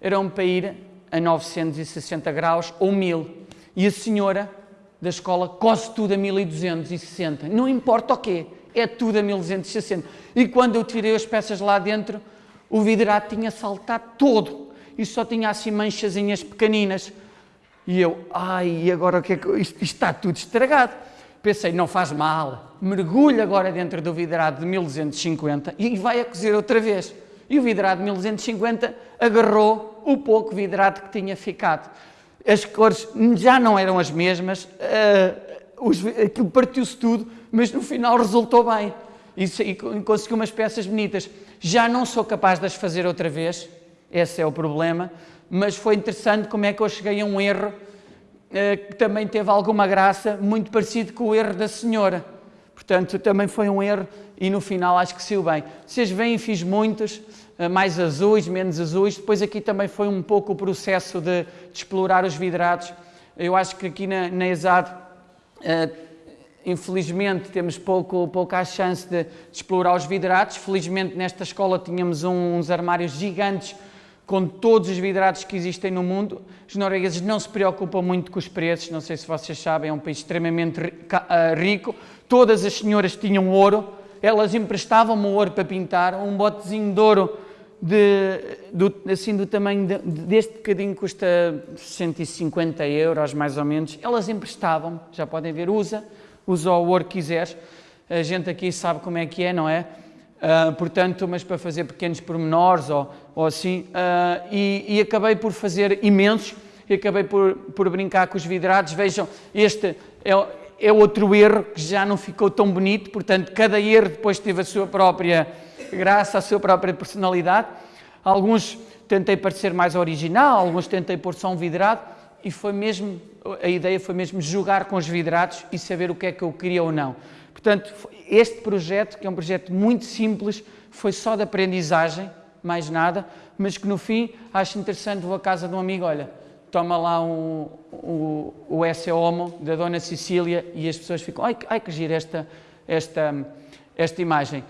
eram para ir a 960 graus ou 1000 e a senhora da escola coce tudo a 1260. Não importa o quê, é tudo a 1260. E quando eu tirei as peças lá dentro, o vidrado tinha saltado todo e só tinha assim manchazinhas pequeninas. E eu, ai, agora o que é que. Isto, isto está tudo estragado. Pensei, não faz mal, mergulho agora dentro do vidrado de 1250 e vai a cozer outra vez. E o vidrado de 1250 agarrou o pouco vidrado que tinha ficado as cores já não eram as mesmas, uh, os, aquilo partiu-se tudo, mas no final resultou bem e, e consegui umas peças bonitas. Já não sou capaz de as fazer outra vez, esse é o problema, mas foi interessante como é que eu cheguei a um erro uh, que também teve alguma graça, muito parecido com o erro da senhora. Portanto, também foi um erro e no final acho que saiu bem. Vocês veem, fiz muitos, mais azuis, menos azuis. Depois aqui também foi um pouco o processo de, de explorar os vidrados. Eu acho que aqui na, na ESAD, uh, infelizmente, temos pouco, pouca chance de, de, explorar os vidrados. Felizmente, nesta escola tínhamos um, uns armários gigantes com todos os vidrados que existem no mundo. Os noruegueses não se preocupam muito com os preços, não sei se vocês sabem, é um país extremamente eh, rico. Todas as senhoras tinham ouro, elas emprestavam-me ouro para pintar, um botezinho de ouro de, do, assim, do tamanho de, deste bocadinho custa 150 euros mais ou menos, elas emprestavam, já podem ver, usa, usa o ouro que quiseres, a gente aqui sabe como é que é, não é? Uh, portanto, mas para fazer pequenos pormenores ou, ou assim, uh, e, e, acabei por fazer imensos, e acabei por, por brincar com os vidrados. Vejam, este é, é outro erro que já não ficou tão bonito, portanto, cada erro depois teve a sua própria graça, a sua própria personalidade. Alguns tentei parecer mais original, alguns tentei pôr só um vidrado, e foi mesmo, a ideia foi mesmo jogar com os vidrados e saber o que é que eu queria ou não. Portanto, este projeto, que é um projeto muito simples, foi só de aprendizagem, mais nada, mas que no fim acho interessante, vou à casa de um amigo, olha, toma lá um, um, o Esse Homo da Dona Cecília e as pessoas ficam, ai, ai que gira esta, esta, esta imagem.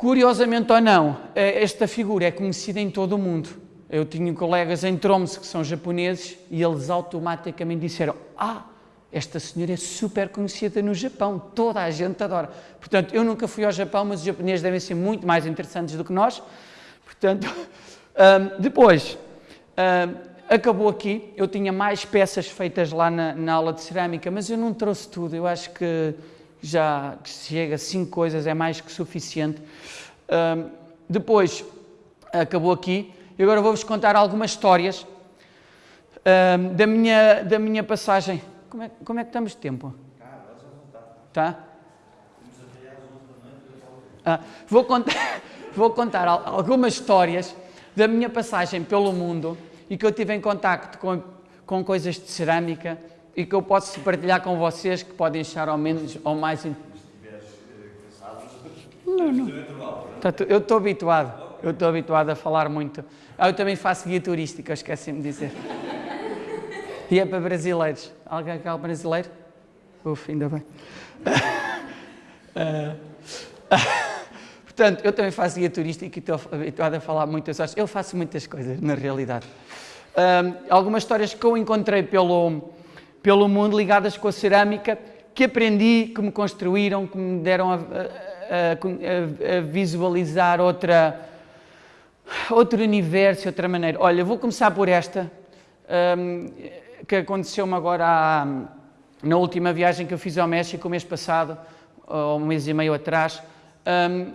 Curiosamente ou não, eh, esta figura é conhecida em todo o mundo. Eu tinha colegas em Tromsø que são japoneses e eles automaticamente disseram, ah, esta senhora é super conhecida no Japão, toda a gente adora. Portanto, eu nunca fui ao Japão, mas os japoneses devem ser muito mais interessantes do que nós. Portanto, um, depois, um, acabou aqui. Eu tinha mais peças feitas lá na, na, aula de cerâmica, mas eu não trouxe tudo. Eu acho que já chega a cinco coisas, é mais que suficiente. Depois, acabou aqui. E agora vou-vos contar algumas histórias da, minha, da minha passagem como é, como é que estamos de tempo? Tá? Ah, vou, contar, vou contar algumas histórias da minha passagem pelo mundo e que eu tive em contacto com, com coisas de cerâmica e que eu posso partilhar com vocês que podem achar ao menos ou mais... Não, não. Eu estou habituado, eu estou habituado a falar muito. Ah, eu também faço guia turística, esqueci-me de dizer. E é para brasileiros. Alguém aqui é brasileiro? Uf, ainda bem. portanto, eu também faço guia turística e estou habituado a falar muitas coisas. Eu faço muitas coisas, na realidade. Algumas histórias que eu encontrei pelo, pelo mundo ligadas com a cerâmica, que aprendi, que me construíram, que me deram a, a, a, a visualizar outra, outro universo, outra maneira. Olha, vou começar por esta. Um, que aconteceu-me agora na última viagem que eu fiz ao México, o mês passado, ou um mês e meio atrás. Um, uh,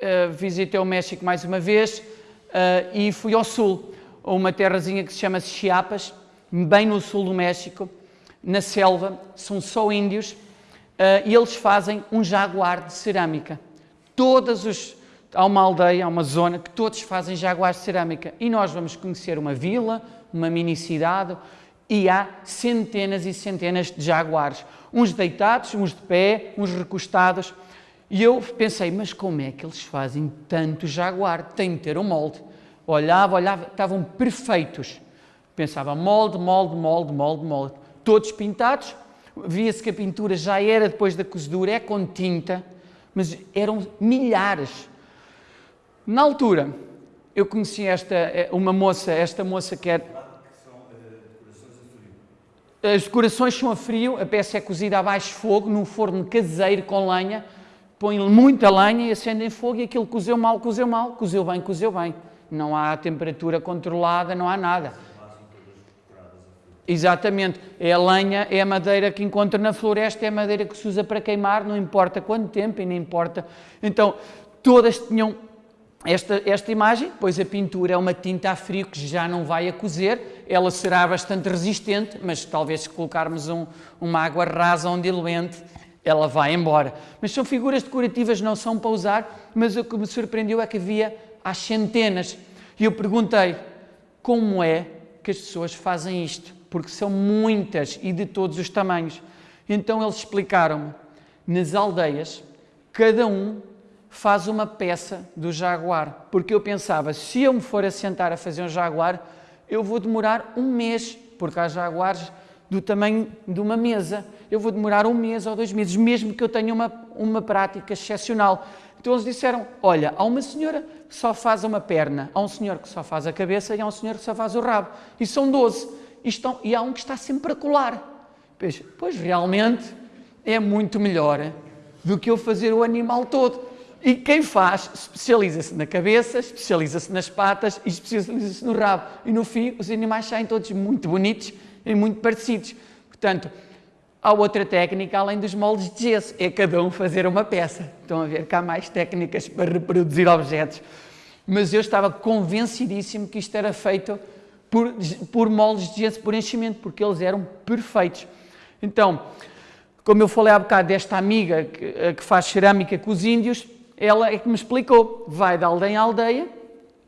eh, visitei o México mais uma vez uh, e fui ao sul, a uma terrazinha que se chama Chiapas, bem no sul do México, na selva, são só índios, uh, e eles fazem um jaguar de cerâmica. Todas os, há uma aldeia, há uma zona que todos fazem jaguar de cerâmica e nós vamos conhecer uma vila, uma mini cidade, e há centenas e centenas de jaguares, uns deitados, uns de pé, uns recostados. E eu pensei, mas como é que eles fazem tanto jaguar? Tem de ter um molde. Olhava, olhava, estavam perfeitos. Pensava, molde, molde, molde, molde, molde. Todos pintados. Via-se que a pintura já era depois da cozedura, é com tinta, mas eram milhares. Na altura, eu conheci esta, eh, uma moça, esta moça que é as decorações são a frio, a peça é cozida a baixo fogo, num forno caseiro com lenha, põe muita lenha e acendem fogo e aquilo cozeu mal, cozeu mal, cozeu bem, cozeu bem. Não há temperatura controlada, não há nada. Exatamente. É a lenha, é a madeira que encontra na floresta, é a madeira que se usa para queimar, não importa quanto tempo e nem importa. Então, todas tinham esta, esta imagem, pois a pintura é uma tinta a frio que já não vai a cozer, ela será bastante resistente, mas talvez se colocarmos um, uma água rasa um diluente, ela vai embora. Mas são figuras decorativas, não são para usar, mas o que me surpreendeu é que havia às centenas. E eu perguntei, como é que as pessoas fazem isto? porque são muitas e de todos os tamanhos. Então eles explicaram-me, nas aldeias, cada um faz uma peça do jaguar, porque eu pensava, se eu me for assentar a fazer um jaguar, eu vou demorar um mês, porque há jaguares do tamanho de uma mesa, eu vou demorar um mês ou dois meses, mesmo que eu tenha uma, uma prática excepcional. Então eles disseram, olha, há uma senhora que só faz uma perna, há um senhor que só faz a cabeça e há um senhor que só faz o rabo. E são 12 estão, e há um que está sempre a colar. Pois, pois realmente é muito melhor do que eu fazer o animal todo. E quem faz especializa-se na cabeça, especializa-se nas patas e especializa-se no rabo. E no fim, os animais saem todos muito bonitos e muito parecidos. Portanto, Há outra técnica, além dos moldes de gesso, é cada um fazer uma peça. Estão a ver que há mais técnicas para reproduzir objetos. Mas eu estava convencidíssimo que isto era feito por, por moldes de gesso por enchimento, porque eles eram perfeitos. Então, como eu falei há bocado desta amiga que, que faz cerâmica com os índios, ela é que me explicou, vai de aldeia em aldeia,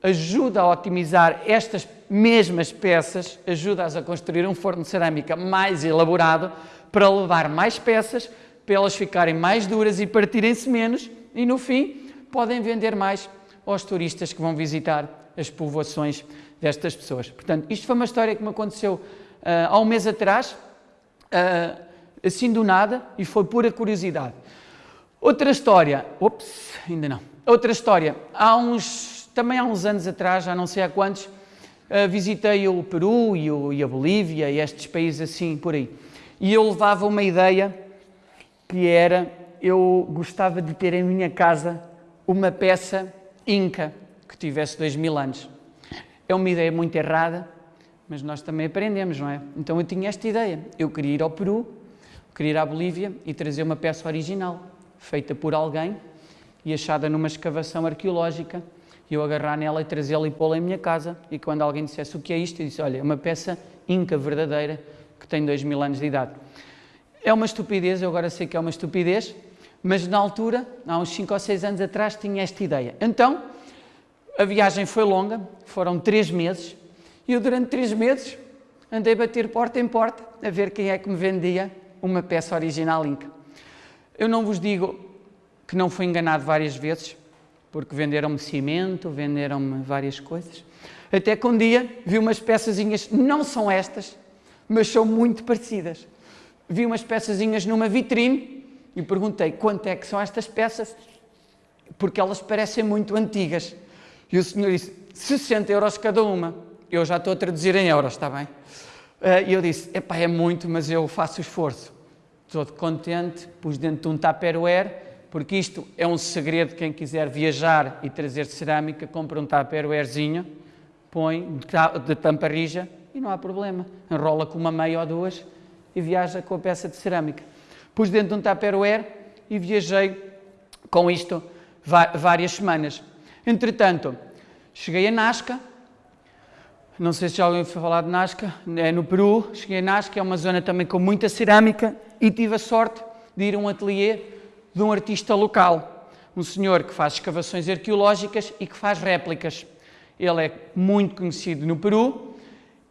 ajuda a otimizar estas mesmas peças, ajuda-as a construir um forno de cerâmica mais elaborado, para levar mais peças, para elas ficarem mais duras e partirem-se menos, e no fim podem vender mais aos turistas que vão visitar as povoações destas pessoas. Portanto, isto foi uma história que me aconteceu uh, há um mês atrás, uh, assim do nada, e foi pura curiosidade. Outra história, ops, ainda não. Outra história, há uns, também há uns anos atrás, já não sei há quantos, uh, visitei o Peru e, o, e a Bolívia e estes países assim por aí. E eu levava uma ideia que era, eu gostava de ter em minha casa uma peça inca que tivesse dois mil anos. É uma ideia muito errada, mas nós também aprendemos, não é? Então eu tinha esta ideia. Eu queria ir ao Peru, queria ir à Bolívia e trazer uma peça original, feita por alguém e achada numa escavação arqueológica. E eu agarrar nela e trazê-la e pô-la em minha casa. E quando alguém dissesse o que é isto, eu disse: Olha, é uma peça inca verdadeira que tem dois mil anos de idade. É uma estupidez, eu agora sei que é uma estupidez, mas na altura, há uns 5 ou 6 anos atrás, tinha esta ideia. Então, a viagem foi longa, foram três meses, e eu durante três meses andei a bater porta em porta a ver quem é que me vendia uma peça original Inca. Eu não vos digo que não fui enganado várias vezes, porque venderam-me cimento, venderam-me várias coisas. Até que um dia vi umas peçazinhas, não são estas, mas são muito parecidas. Vi umas peçazinhas numa vitrine e perguntei quanto é que são estas peças, porque elas parecem muito antigas. E o senhor disse, 60 euros cada uma. Eu já estou a traduzir em euros, está bem? Eh, e eu disse, epá, é muito, mas eu faço esforço. Estou contente, pus dentro de um tupperware, porque isto é um segredo, quem quiser viajar e trazer cerâmica, compra um tupperwarezinho, põe de tampa rija e não há problema. Enrola com uma meia ou duas e viaja com a peça de cerâmica. Pus dentro de um tupperware e viajei com isto várias semanas. Entretanto, cheguei a Nazca, não sei se já alguém foi falar de Nazca, é no Peru, cheguei a Nazca, é uma zona também com muita cerâmica e tive a sorte de ir a um ateliê de um artista local, um senhor que faz escavações arqueológicas e que faz réplicas. Ele é muito conhecido no Peru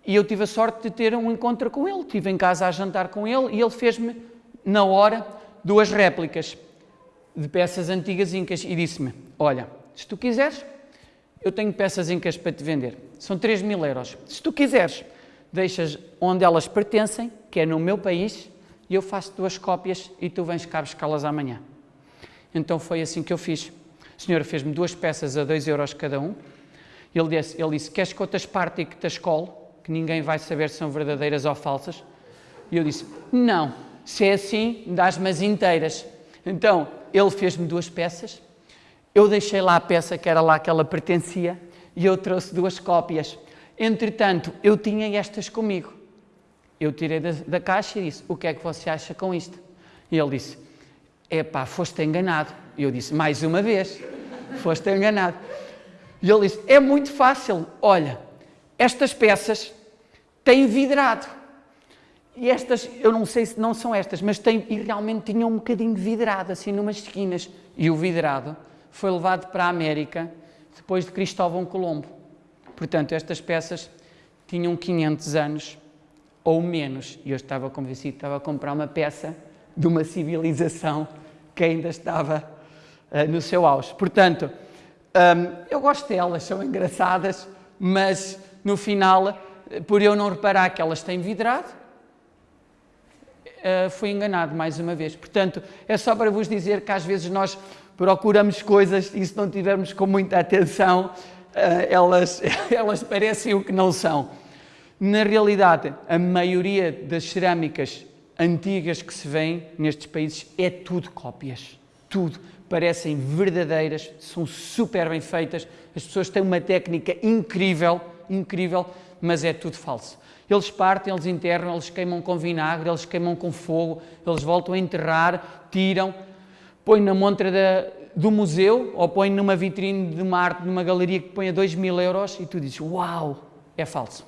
e eu tive a sorte de ter um encontro com ele. Estive em casa a jantar com ele e ele fez-me, na hora, duas réplicas de peças antigas incas e disse-me: Olha, se tu quiseres, eu tenho peças incas para te vender. São 3 mil euros. Se tu quiseres, deixas onde elas pertencem, que é no meu país, e eu faço duas cópias e tu vens cá buscá-las amanhã. Então foi assim que eu fiz. O senhor fez-me duas peças a 2 euros cada um. Ele disse, ele disse queres que eu te parte e que te escole? Que ninguém vai saber se são verdadeiras ou falsas. E eu disse, não, se é assim, dás-me as inteiras. Então, ele fez-me duas peças, eu deixei lá a peça que era lá que ela pertencia e eu trouxe duas cópias. Entretanto, eu tinha estas comigo. Eu tirei da, da caixa e disse: O que é que você acha com isto? E ele disse: Epá, foste enganado. E eu disse: Mais uma vez, foste enganado. E ele disse: É muito fácil. Olha, estas peças têm vidrado. E estas, eu não sei se não são estas, mas têm, e realmente tinham um bocadinho de vidrado, assim, numas esquinas. E o vidrado foi levado para a América depois de Cristóvão Colombo. Portanto, estas peças tinham 500 anos ou menos. E eu estava convencido que estava a comprar uma peça de uma civilização que ainda estava uh, no seu auge. Portanto, um, eu gosto delas, são engraçadas, mas no final, por eu não reparar que elas têm vidrado, uh, fui enganado mais uma vez. Portanto, é só para vos dizer que às vezes nós procuramos coisas e se não tivermos com muita atenção, eh, elas, elas parecem o que não são. Na realidade, a maioria das cerâmicas antigas que se vêem nestes países é tudo cópias. Tudo. Parecem verdadeiras, são super bem feitas. As pessoas têm uma técnica incrível, incrível mas é tudo falso. Eles partem, eles enterram, eles queimam com vinagre, eles queimam com fogo, eles voltam a enterrar, tiram, põem na montra da, do museu ou põem numa vitrine de uma arte, numa galeria que põe a 2 mil euros e tu dizes, uau, é falso.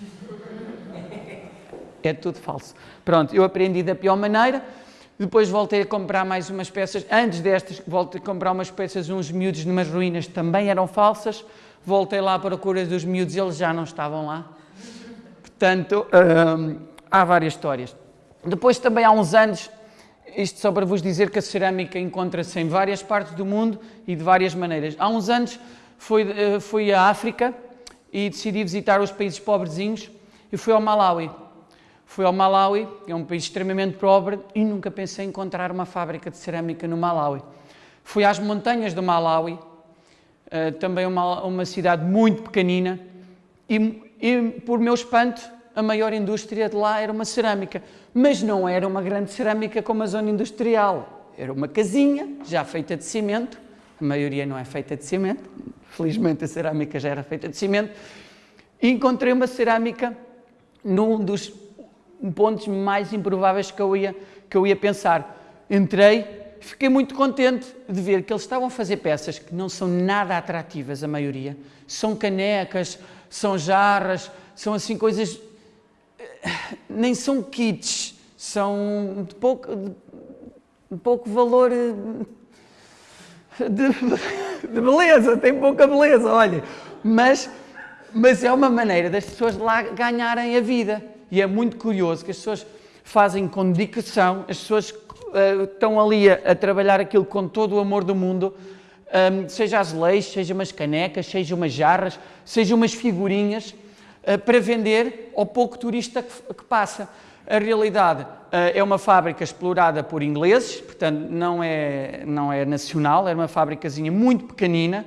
É tudo falso. Pronto, eu aprendi da pior maneira, depois voltei a comprar mais umas peças, antes destas voltei a comprar umas peças, uns miúdos numas ruínas também eram falsas, voltei lá para a cura dos miúdos, eles já não estavam lá. Portanto, hum, há várias histórias. Depois também há uns anos, isto só para vos dizer que a cerâmica encontra-se em várias partes do mundo e de várias maneiras. Há uns anos fui, eh, fui à África e decidi visitar os países pobrezinhos e fui ao Malawi. Fui ao Malawi, é um país extremamente pobre, e nunca pensei encontrar uma fábrica de cerâmica no Malawi. Fui às montanhas do Malawi, eh, também uma, uma cidade muito pequenina, e, e, por meu espanto, a maior indústria de lá era uma cerâmica. Mas não era uma grande cerâmica como a zona industrial. Era uma casinha, já feita de cimento, a maioria não é feita de cimento, felizmente a cerâmica já era feita de cimento, e encontrei uma cerâmica num dos pontos mais improváveis que eu ia, que eu ia pensar. Entrei, fiquei muito contente de ver que eles estavam a fazer peças que não são nada atrativas, a maioria. São canecas, são jarras, são assim coisas. Nem são kits, são de pouco, de pouco valor eh, de, de beleza, tem pouca beleza, olha. Mas, mas é uma maneira das pessoas lá ganharem a vida. E é muito curioso que as pessoas fazem com dedicação, as pessoas uh, estão ali a, a, trabalhar aquilo com todo o amor do mundo, um, seja azulejos, seja umas canecas, seja umas jarras, seja umas figurinhas, para vender ao pouco turista que, passa. A realidade uh, é uma fábrica explorada por ingleses, portanto não é, não é nacional, é uma fábricazinha muito pequenina,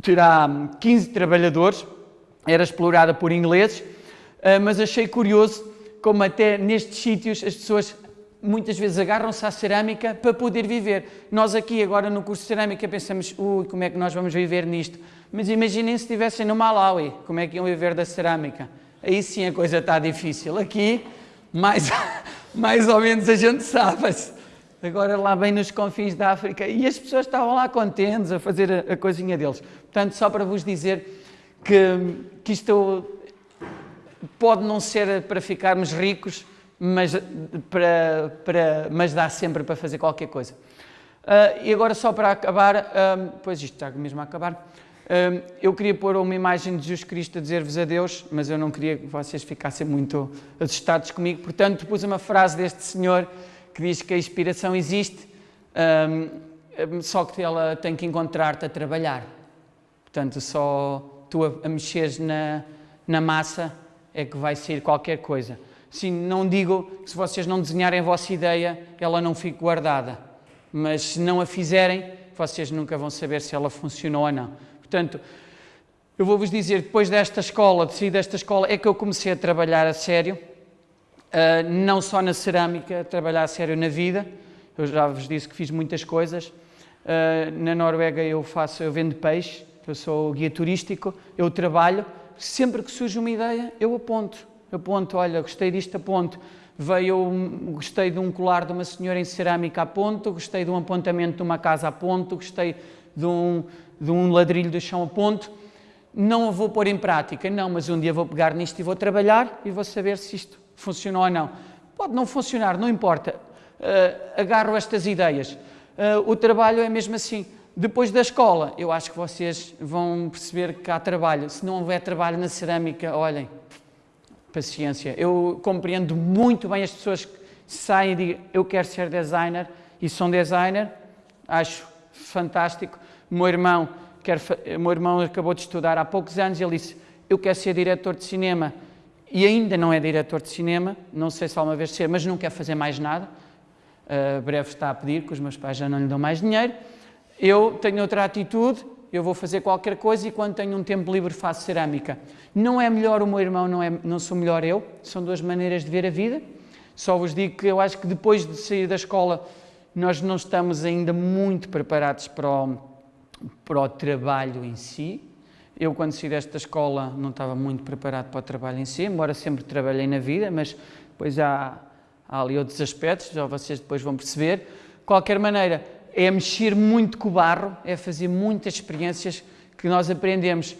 terá 15 trabalhadores, era explorada por ingleses, ah, mas achei curioso como até nestes sítios as pessoas muitas vezes agarram-se à cerâmica para poder viver. Nós aqui agora no curso de cerâmica pensamos, ui, como é que nós vamos viver nisto? Mas imaginem se estivessem no Malawi, como é que iam viver da cerâmica? Aí sim a coisa está difícil. Aqui, mais, mais ou menos a gente sabe-se. Agora lá bem nos confins da África e as pessoas estavam lá contentes a fazer a, a coisinha deles. Portanto, só para vos dizer que, que isto pode não ser para ficarmos ricos, mas, para, para, mas dá sempre para fazer qualquer coisa. Uh, e agora só para acabar, uh, pois isto está mesmo a acabar, uh, eu queria pôr uma imagem de Jesus Cristo a dizer-vos adeus, mas eu não queria que vocês ficassem muito assustados comigo, portanto pus uma frase deste senhor que diz que a inspiração existe, só que ela tem que encontrar-te a trabalhar. Portanto, só tu a, a mexeres na, na massa é que vai sair qualquer coisa. Sim, não digo que se vocês não desenharem a vossa ideia, ela não fique guardada. Mas se não a fizerem, vocês nunca vão saber se ela funcionou ou não. Portanto, eu vou-vos dizer, depois desta escola, de sair desta escola, é que eu comecei a trabalhar a sério, uh, não só na cerâmica, a trabalhar a sério na vida. Eu já vos disse que fiz muitas coisas. Uh, na Noruega eu faço, eu vendo peixe, eu sou guia turístico, eu trabalho, sempre que surge uma ideia, eu aponto. Aponto, olha, gostei disto, aponto. Veio, gostei de um colar de uma senhora em cerâmica, aponto. Gostei de um apontamento de uma casa, aponto. Gostei de um, de um ladrilho do chão, aponto. Não a vou pôr em prática, não, mas um dia vou pegar nisto e vou trabalhar e vou saber se isto funcionou ou não. Pode não funcionar, não importa. Uh, agarro estas ideias. Uh, o trabalho é mesmo assim. Depois da escola, eu acho que vocês vão perceber que há trabalho. Se não houver trabalho na cerâmica, olhem, paciência. Eu compreendo muito bem as pessoas que saem e dizem eu quero ser designer e são designer, acho fantástico. O meu irmão, quer, meu irmão acabou de estudar há poucos anos ele disse eu quero ser diretor de cinema e ainda não é diretor de cinema, não sei se alguma vez ser, mas não quer fazer mais nada. Uh, breve está a pedir, que os meus pais já não lhe dão mais dinheiro eu tenho outra atitude, eu vou fazer qualquer coisa e quando tenho um tempo livre faço cerâmica. Não é melhor o meu irmão, não, é, não sou melhor eu, são duas maneiras de ver a vida. Só vos digo que eu acho que depois de sair da escola nós não estamos ainda muito preparados para o, para o trabalho em si. eu, quando saí desta escola, não estava muito preparado para o trabalho em si, embora sempre trabalhei na vida, mas depois há, há ali outros aspectos, já vocês depois vão perceber. De qualquer maneira, é mexer muito com o barro, é fazer muitas experiências que nós aprendemos.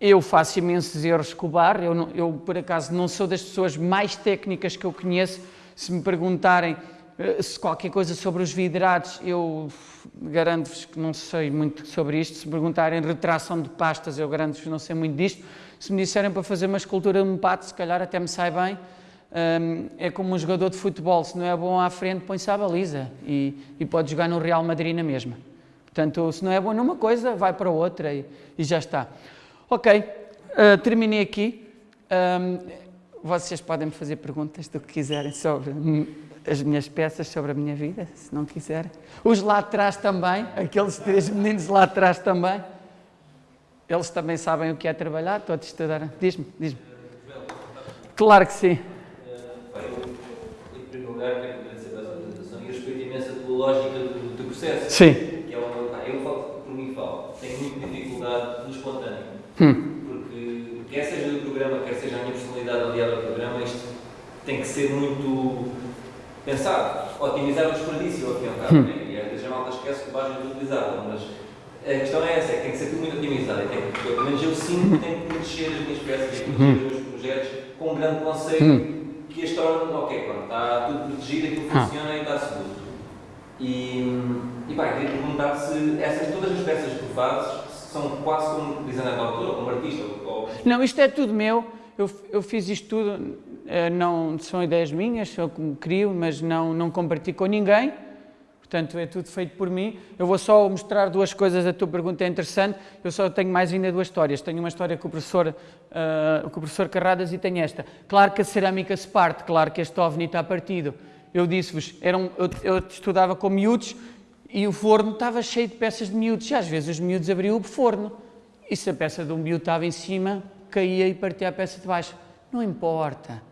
Eu faço imensos erros com o barro, eu, eu por acaso não sou das pessoas mais técnicas que eu conheço. Se me perguntarem eh, se qualquer coisa sobre os vidrados, eu garanto-vos que não sei muito sobre isto. Se me perguntarem retração de pastas, eu garanto-vos que não sei muito disto. Se me disserem para fazer uma escultura de um pato, se calhar até me sai bem. É como um jogador de futebol, se não é bom à frente, põe-se à baliza e, e, pode jogar no Real Madrid na mesma. Portanto, se não é bom numa coisa, vai para outra e, e já está. Ok, uh, terminei aqui. Um, vocês podem me fazer perguntas do que quiserem sobre as minhas peças, sobre a minha vida, se não quiserem. Os lá atrás também, aqueles três meninos lá atrás também. Eles também sabem o que é trabalhar, todos estudaram. Diz-me, diz-me. Claro que sim. Lógica do, do processo. Sim. Que é uma, eu falo, por mim falo, tenho muita dificuldade no espontâneo. Hum. Porque, quer seja do programa, quer seja a minha personalidade aliada ao programa, isto tem que ser muito pensado. Otimizar o desperdício, ao fim e ao cabo. Hum. Né? E às vezes a malta esquece que vais utilizá-la, mas a questão é essa, é que tem que ser tudo muito otimizado. Tem que, pelo menos eu sinto que tenho que proteger as minhas peças e proteger hum. os meus projetos com um grande conceito hum. Que as torna, ok, pronto, está tudo protegido, aquilo ah. funciona e está seguro. E, e bem, queria perguntar se essas, todas as peças que tu fazes são quase como designer de autor como artista? Ou... Não, isto é tudo meu. Eu, eu fiz isto tudo, eh, não são ideias minhas, como crio, mas não, não compartilho com ninguém. Portanto, é tudo feito por mim. Eu vou só mostrar duas coisas, a tua pergunta é interessante. Eu só tenho mais ainda duas histórias. Tenho uma história com o professor, uh, com o professor Carradas e tenho esta. Claro que a cerâmica se parte, claro que este ovni está partido eu disse-vos, eu, eu estudava com miúdos e o forno estava cheio de peças de miúdos. E às vezes os miúdos abriam o forno e se a peça de um miúdo estava em cima, caía e partia a peça de baixo. Não importa.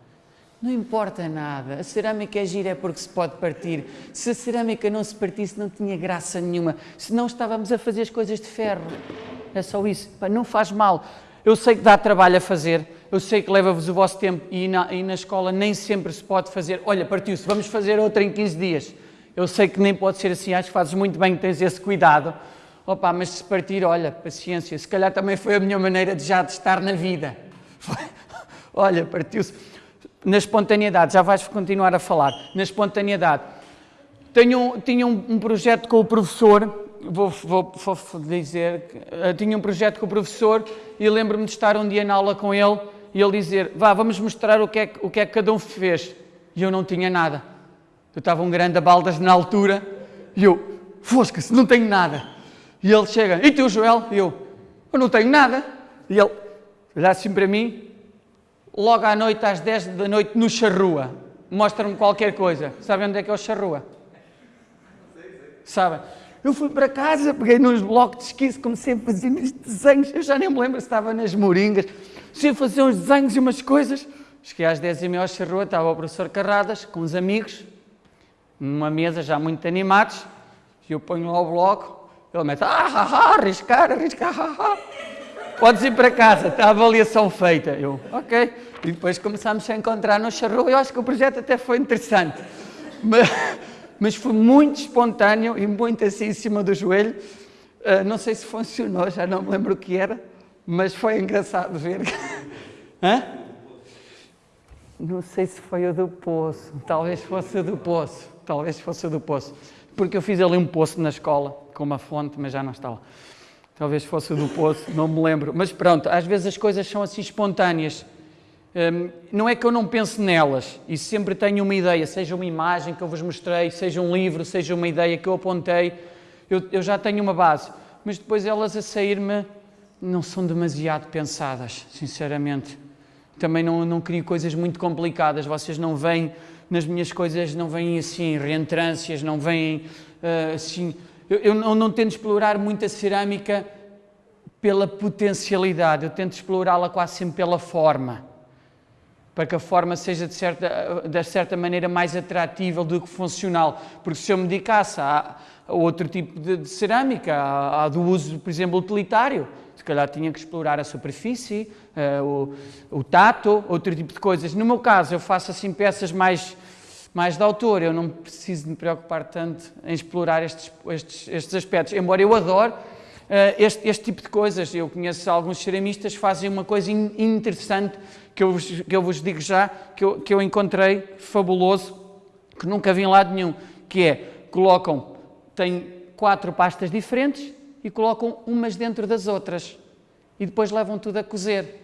Não importa nada. A cerâmica é gira é porque se pode partir. Se a cerâmica não se partisse, não tinha graça nenhuma. Se não estávamos a fazer as coisas de ferro. É só isso. Não faz mal. Eu sei que dá trabalho a fazer, eu sei que leva-vos o vosso tempo e na, e na escola nem sempre se pode fazer, olha, partiu-se, vamos fazer outra em 15 dias. Eu sei que nem pode ser assim, acho que fazes muito bem que tens esse cuidado. Opa, mas se partir, olha, paciência, se calhar também foi a minha maneira de já de estar na vida. olha, partiu-se. Na espontaneidade, já vais continuar a falar, na espontaneidade. Tenho, tinha um, um projeto com o professor vou, vou, vou dizer uh, tinha um projeto com o professor e lembro-me de estar um dia na aula com ele e ele dizer, vá, vamos mostrar o que, é, o que é que cada um fez. E eu não tinha nada. Eu estava um grande a baldas na altura e eu, fosca-se, não tenho nada. E ele chega, e tu, Joel? E eu, eu não tenho nada. E ele olha assim para mim, logo à noite, às 10 da noite, no charrua, mostra-me qualquer coisa. Sabem onde é que é o charrua? Sabem? Eu fui para casa, peguei nos blocos de esquizo, comecei a fazer uns desenhos, eu já nem me lembro se estava nas moringas, comecei a fazer uns desenhos e umas coisas. Cheguei às 10 e meia ao rua, estava o professor Carradas, com uns amigos, numa mesa já muito animados, e eu ponho lá o bloco, ele mete, ah, ah, ah, arriscar, arriscar, ah, ah. Podes ir para casa, está a avaliação feita. Eu, ok. E depois começámos a encontrar no charrua, eu acho que o projeto até foi interessante. Mas, mas foi muito espontâneo e muito assim em cima do joelho. Uh, não sei se funcionou, já não me lembro o que era, mas foi engraçado ver. Hã? Não sei se foi o do poço, talvez fosse o do poço, talvez fosse o do poço, porque eu fiz ali um poço na escola, com uma fonte, mas já não está lá. Talvez fosse do poço, não me lembro. Mas pronto, às vezes as coisas são assim espontâneas. Um, não é que eu não pense nelas e sempre tenho uma ideia, seja uma imagem que eu vos mostrei, seja um livro, seja uma ideia que eu apontei, eu, eu já tenho uma base, mas depois elas a sair-me não são demasiado pensadas, sinceramente. Também não, não crio coisas muito complicadas, vocês não veem, nas minhas coisas não vêm assim reentrâncias, não vêm uh, assim. Eu, eu não, tento explorar muito a cerâmica pela potencialidade, eu tento explorá-la quase sempre pela forma para que a forma seja de certa, de certa maneira mais atrativa do que funcional. Porque se eu me dedicasse a, a outro tipo de, de cerâmica, a, a, do uso, por exemplo, utilitário, se calhar tinha que explorar a superfície, uh, o, o tato, outro tipo de coisas. No meu caso, eu faço assim peças mais mais de autor, eu não preciso me preocupar tanto em explorar estes, estes, estes aspectos, embora eu adore uh, este, este, tipo de coisas. Eu conheço alguns ceramistas que fazem uma coisa in, interessante que eu, vos, que eu vos digo já, que eu, que eu encontrei fabuloso, que nunca vi em lado nenhum, que é, colocam, têm quatro pastas diferentes e colocam umas dentro das outras e depois levam tudo a cozer.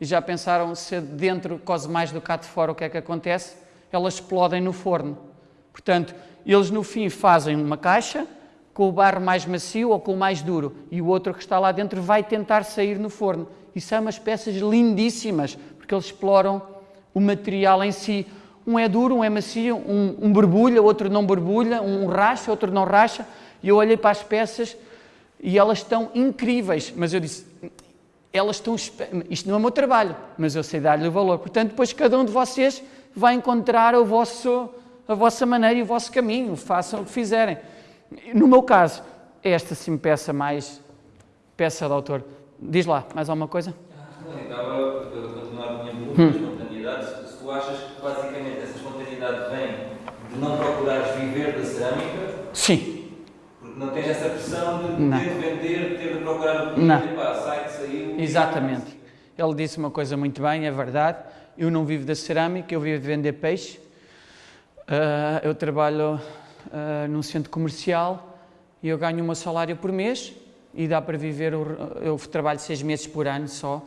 E já pensaram se dentro cose mais do que cá de fora, o que é que acontece? Elas explodem no forno. Portanto, eles no fim fazem uma caixa com o barro mais macio ou com o mais duro e o outro que está lá dentro vai tentar sair no forno. E são umas peças lindíssimas, porque eles exploram o material em si. Um é duro, um é macio, um, um borbulha, outro não borbulha, um racha, outro não racha. E eu olhei para as peças e elas estão incríveis. Mas eu disse, elas estão. Isto não é o meu trabalho, mas eu sei dar-lhe o valor. Portanto, depois cada um de vocês vai encontrar o vosso, a vossa maneira e o vosso caminho. Façam o que fizerem. No meu caso, é esta sim peça mais peça de autor. Diz lá, mais alguma coisa? Não, estava a continuar a minha pergunta hum. espontaneidade. Se tu achas que basicamente essa espontaneidade vem de não procurares viver da cerâmica? Sim. Porque não tens essa pressão de não. ter de vender, ter de procurar não. pá, sai, saiu. Exatamente. Ele disse uma coisa muito bem, é verdade. Eu não vivo da cerâmica, eu vivo de vender peixe. Uh, eu trabalho uh, num centro comercial e eu ganho o meu salário por mês e dá para viver. Eu trabalho seis meses por ano só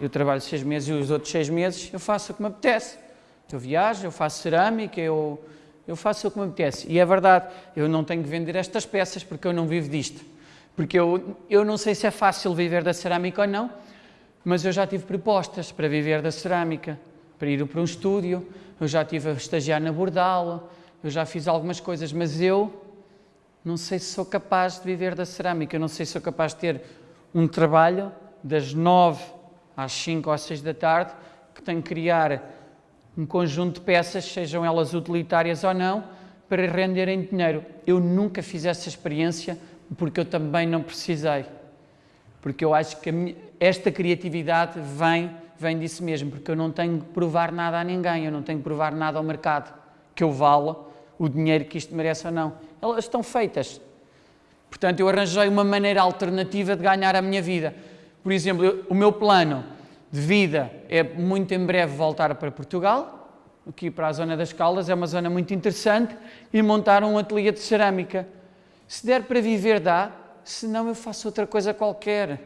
eu trabalho seis meses e os outros seis meses eu faço o que me apetece. Eu viajo, eu faço cerâmica, eu, eu faço o que me apetece. E é verdade, eu não tenho que vender estas peças porque eu não vivo disto. Porque eu, eu não sei se é fácil viver da cerâmica ou não, mas eu já tive propostas para viver da cerâmica, para ir para um estúdio, eu já estive a estagiar na Bordal, eu já fiz algumas coisas, mas eu não sei se sou capaz de viver da cerâmica, eu não sei se sou capaz de ter um trabalho das nove às 5 ou às 6 da tarde, que tem que criar um conjunto de peças, sejam elas utilitárias ou não, para renderem dinheiro. Eu nunca fiz essa experiência porque eu também não precisei. Porque eu acho que minha, esta criatividade vem, vem disso mesmo, porque eu não tenho que provar nada a ninguém, eu não tenho que provar nada ao mercado, que eu vala o dinheiro que isto merece ou não. Elas estão feitas. Portanto, eu arranjei uma maneira alternativa de ganhar a minha vida. Por exemplo, eu, o meu plano de vida é muito em breve voltar para Portugal, aqui para a zona das Caldas, é uma zona muito interessante, e montar um ateliê de cerâmica. Se der para viver, dá, se não, eu faço outra coisa qualquer.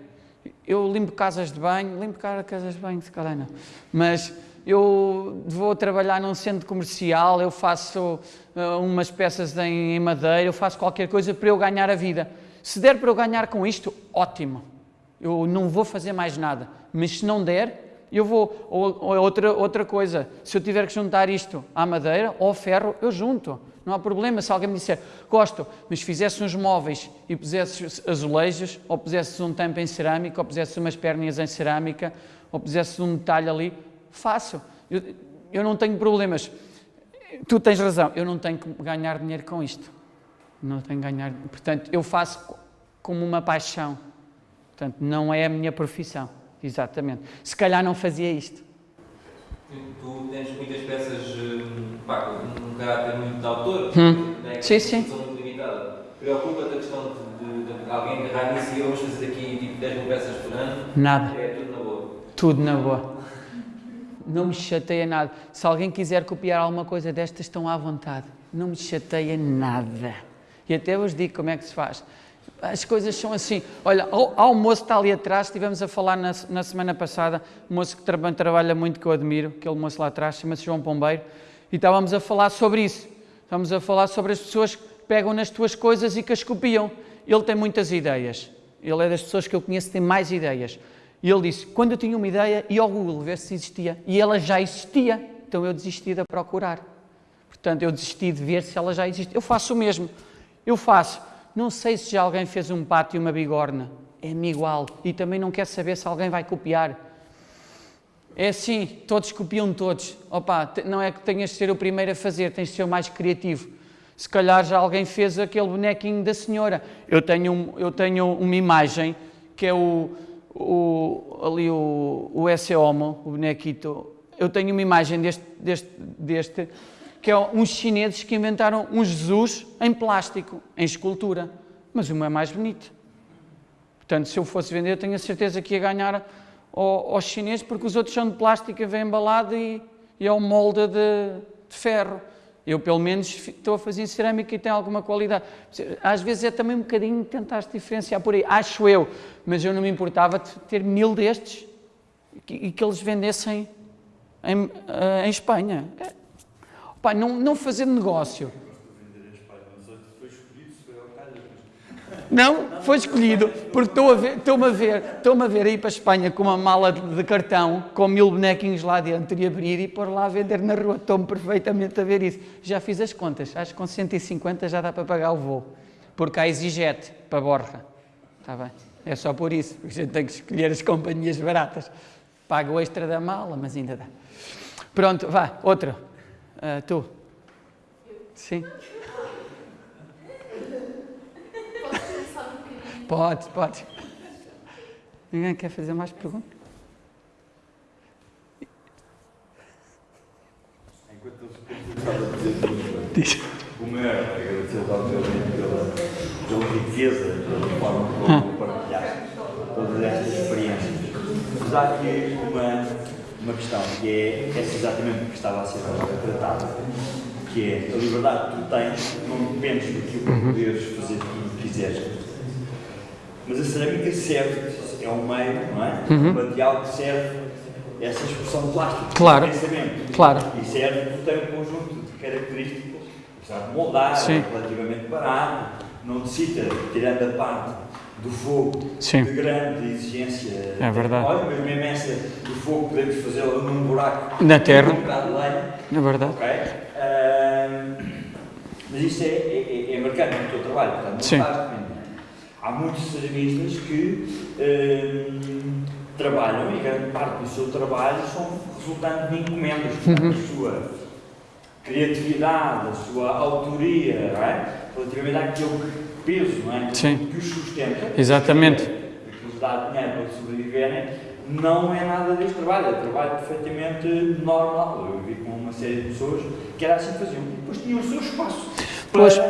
Eu limpo casas de banho, limpo casas de banho, se calhar não, mas eu vou trabalhar num centro comercial, eu faço uh, umas peças em, em madeira, eu faço qualquer coisa para eu ganhar a vida. Se der para eu ganhar com isto, ótimo eu não vou fazer mais nada. Mas se não der, eu vou. Ou, ou, outra, outra coisa, se eu tiver que juntar isto à madeira ou ao ferro, eu junto. Não há problema se alguém me disser, gosto, mas fizesse uns móveis e pusesse azulejos, ou pusesse um tampo em cerâmica, ou pusesse umas perninhas em cerâmica, ou pusesse um detalhe ali, faço. Eu, eu não tenho problemas. Tu tens razão, eu não tenho que ganhar dinheiro com isto. Não tenho que ganhar. Portanto, eu faço como uma paixão. Portanto, não é a minha profissão, exatamente. Se calhar não fazia isto. Tu tens muitas peças hum, pá, com um caráter muito de autor, hum. né, sim, sim. muito limitada. Preocupa-te a questão de, de, de alguém agarrar nisso e vamos fazer aqui tipo 10 mil peças por ano? Nada. É tudo na boa. Tudo na boa. Não me chateia nada. Se alguém quiser copiar alguma coisa destas, estão à vontade. Não me chateia nada. E até vos digo como é que se faz. As coisas são assim. Olha, há um moço que está ali atrás, estivemos a falar na, na semana passada, um moço que tra trabalha muito, que eu admiro, aquele moço lá atrás, chama-se João Pombeiro, e estávamos a falar sobre isso. Estávamos a falar sobre as pessoas que pegam nas tuas coisas e que as copiam. Ele tem muitas ideias. Ele é das pessoas que eu conheço que tem mais ideias. E ele disse: quando eu tinha uma ideia, ia ao Google ver se existia. E ela já existia. Então eu desisti de procurar. Portanto, eu desisti de ver se ela já existe. Eu faço o mesmo. Eu faço. Não sei se já alguém fez um pato e uma bigorna. É-me igual. E também não quero saber se alguém vai copiar. É assim, todos copiam todos. Opa, não é que tenhas de ser o primeiro a fazer, tens de ser o mais criativo. Se calhar já alguém fez aquele bonequinho da senhora. Eu tenho, um, eu tenho uma imagem que é o, o ali o, o esse homo, o bonequito. Eu tenho uma imagem deste, deste, deste que é uns chineses que inventaram um Jesus em plástico, em escultura. Mas meu é mais bonito. Portanto, se eu fosse vender, tenho a certeza que ia ganhar aos chineses, porque os outros são de plástico, vem embalado e, e é um molde de, de ferro. Eu, pelo menos, estou a fazer cerâmica e tem alguma qualidade. Às vezes é também um bocadinho tentar se diferenciar por aí, acho eu, mas eu não me importava de ter mil destes e que eles vendessem em, eh, em Espanha. Não, não fazer negócio. Não, foi escolhido, porque estou a ver, estou-me a estou-me a ver aí para a Espanha com uma mala de cartão, com mil bonequinhos lá dentro e abrir e pôr lá a vender na rua. Estou-me perfeitamente a ver isso. Já fiz as contas, acho que com 150 já dá para pagar o voo, porque há exigete para Borja. Está bem? É só por isso, porque a gente tem que escolher as companhias baratas. Pago o extra da mala, mas ainda dá. Pronto, vá, outra. Uh, tu? Sim. Pode, pode. Ninguém quer fazer mais perguntas? Enquanto eu estava a dizer o maior agradecer obviamente pela, pela riqueza, pela forma como partilhaste todas estas experiências. Mas há aqui uma, uma questão que é essa exatamente que estava a ser tratada, que é a liberdade que tu tens, não dependes daquilo que uhum. poderes fazer o que quiseres mas a cerâmica serve, é um meio, não é? Uhum. Um material que serve essa expressão plástica, claro. pensamento. Claro. E serve porque tem um conjunto de características, apesar de moldar, Sim. relativamente barato, não necessita, tirando a parte do fogo, Sim. de grande exigência. É verdade. Olha, mas mesmo essa do fogo podemos fazê-la num buraco na terra. Um bocado de lenha. É verdade. Ok? Uh, mas isto é, é, é marcante no teu trabalho, portanto, não Sim. há muitos ceramistas que hum, trabalham e grande parte do seu trabalho são resultante de encomendas, portanto, uhum. a sua criatividade, a sua autoria, é? relativamente àquele peso não é? Sim. que os sustenta, Exatamente. que os dá dinheiro para sobreviverem, não é nada deste trabalho, é trabalho perfeitamente normal. Eu vi com uma série de pessoas que era assim que faziam. Depois tinham o seu espaço para pois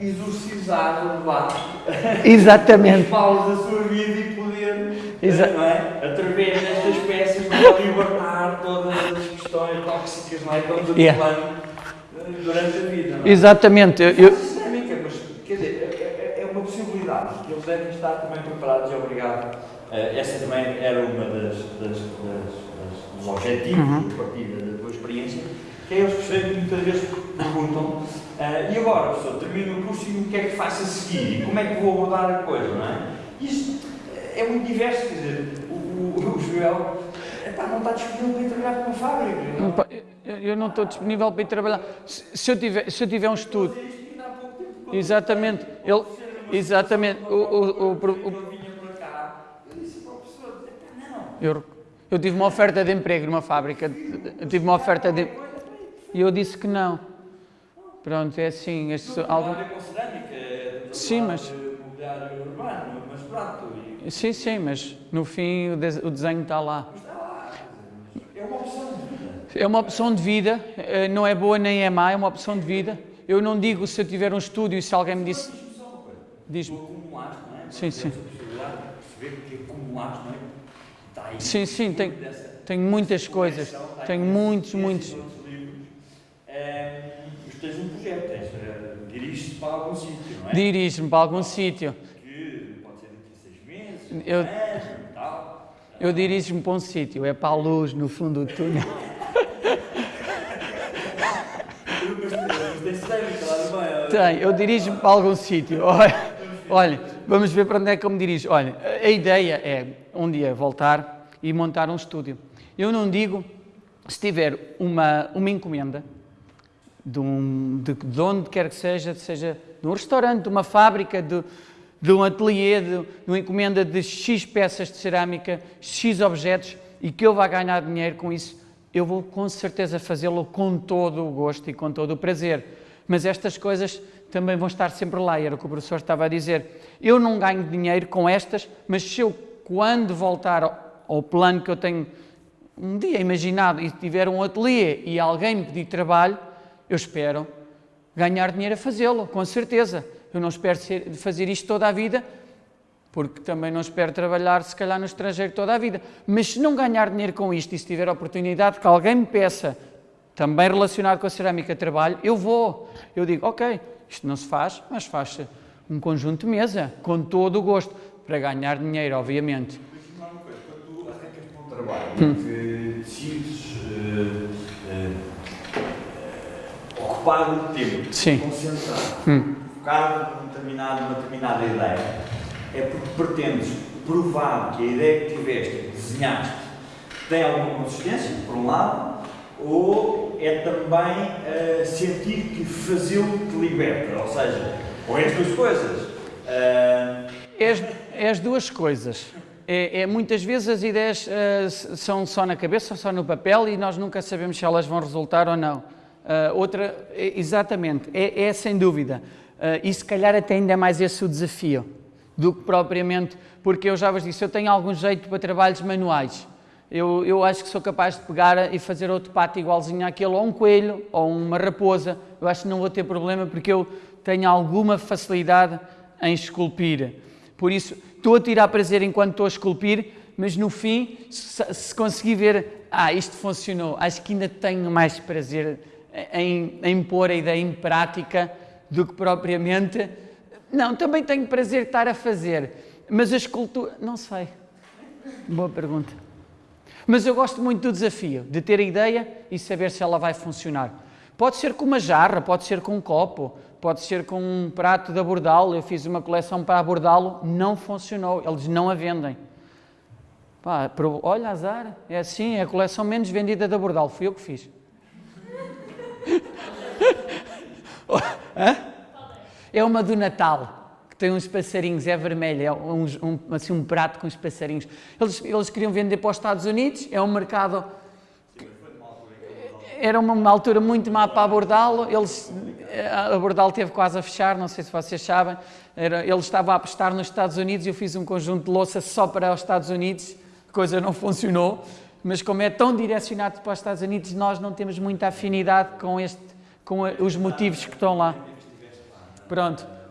exorcizar o debate. Exatamente. Paus da sua vida e poder, Exa não é? através destas peças, libertar todas as questões tóxicas não é? que vamos yeah. Eh, durante a vida. Não é? Exatamente. Eu, eu... é, é, é uma possibilidade. Eles devem estar também preparados e obrigado. Uh, essa também era uma das, das, das, das dos objetivos uhum. de partida da tua experiência, que é eles perceberem que muitas vezes perguntam Uh, e agora, professor, termino o curso e o que é que faço a seguir? E como é que vou abordar a coisa, não é? Isto é muito diverso, quer dizer, o, o, o Joel epá, não está disponível para ir trabalhar para uma fábrica. Não? Eu, eu não estou disponível para ir trabalhar. Se, se eu, tiver, se eu tiver um estudo. Exatamente, ele, exatamente, o, o, o, eu, eu tive uma oferta de emprego numa fábrica, eu tive uma oferta de... E eu disse que não. Pronto, é assim. Este, algo... cerâmica, é sim, mas... urbano, mas pronto. Sim, sim, mas no fim o, de... o desenho está lá. Lá. É uma opção de vida. É uma opção de vida, eh, não é boa nem é má, é uma opção de vida. Eu não digo se eu tiver um estúdio e se alguém me disse... Diz-me. acumulaste, não é? Sim, sim. perceber que acumulaste, não é? Está aí. Sim, sim, tenho, tenho muitas coisas. Tenho muitos, muitos tens um projeto, uh, diriges-te para algum sítio, não é? Diriges-me para algum sítio. Que pode ser daqui a seis meses, eu. Eu dirijo-me para um sítio, é para a luz no fundo do túnel. Tem, eu dirijo-me para algum sítio. Olha, vamos ver para onde é que eu me dirijo. Olha, a ideia é um dia voltar e montar um estúdio. Eu não digo, se tiver uma, uma encomenda, de, um, de, de, onde quer que seja, seja de um restaurante, de uma fábrica, de, de um ateliê, de, de uma encomenda de X peças de cerâmica, X objetos, e que eu vá ganhar dinheiro com isso, eu vou com certeza fazê-lo com todo o gosto e com todo o prazer. Mas estas coisas também vão estar sempre lá, era o que o professor estava a dizer. Eu não ganho dinheiro com estas, mas se eu, quando voltar ao plano que eu tenho um dia imaginado e tiver um ateliê e alguém me pedir trabalho, eu espero ganhar dinheiro a fazê-lo, com certeza. Eu não espero ser, fazer isto toda a vida, porque também não espero trabalhar, se calhar, no estrangeiro toda a vida. Mas se não ganhar dinheiro com isto e se tiver a oportunidade que alguém me peça, também relacionado com a cerâmica trabalho, eu vou. Eu digo, ok, isto não se faz, mas faz-se um conjunto de mesa, com todo o gosto, para ganhar dinheiro, obviamente. Mas uma coisa, quando tu arrancas para um trabalho hum. que decides uh, uh, ocupar tempo, Sim. concentrar, hum. focar numa determinada, ideia, é porque pretendes provar que a ideia que tiveste, desenhaste, tem alguma consistência, por um lado, ou é também uh, sentir que fazê-lo te liberta, ou seja, ou é as duas coisas. Uh... É, as, é as duas coisas. É, é, muitas vezes as ideias uh, são só na cabeça, só no papel e nós nunca sabemos se elas vão resultar ou não. Uh, outra, exatamente, é, é, sem dúvida. Uh, e se calhar até ainda mais esse o desafio do que propriamente, porque eu já vos disse, eu tenho algum jeito para trabalhos manuais. Eu, eu acho que sou capaz de pegar e fazer outro pato igualzinho àquele, ou um coelho, ou uma raposa. Eu acho que não vou ter problema porque eu tenho alguma facilidade em esculpir. Por isso, estou a tirar prazer enquanto estou a esculpir, mas no fim, se, se conseguir ver, ah, isto funcionou, acho que ainda tenho mais prazer em, em pôr a ideia em prática do que propriamente. Não, também tenho prazer de estar a fazer, mas a escultura, não sei. Boa pergunta. Mas eu gosto muito do desafio, de ter a ideia e saber se ela vai funcionar. Pode ser com uma jarra, pode ser com um copo, pode ser com um prato de abordalo. Eu fiz uma coleção para abordalo, não funcionou, eles não a vendem. Pá, olha, azar, é assim, é a coleção menos vendida de abordalo, fui eu que fiz. é uma do Natal tem uns passarinhos, é vermelho, é um, um, assim, um prato com os passarinhos. Eles, eles queriam vender para os Estados Unidos, é um mercado... Era uma, altura muito má para abordá-lo, eles, abordá-lo teve quase a fechar, não sei se vocês sabem, era, ele estava a apostar nos Estados Unidos e eu fiz um conjunto de louça só para os Estados Unidos, a coisa não funcionou, mas como é tão direcionado para os Estados Unidos, nós não temos muita afinidade com, este, com os motivos que estão lá. Pronto.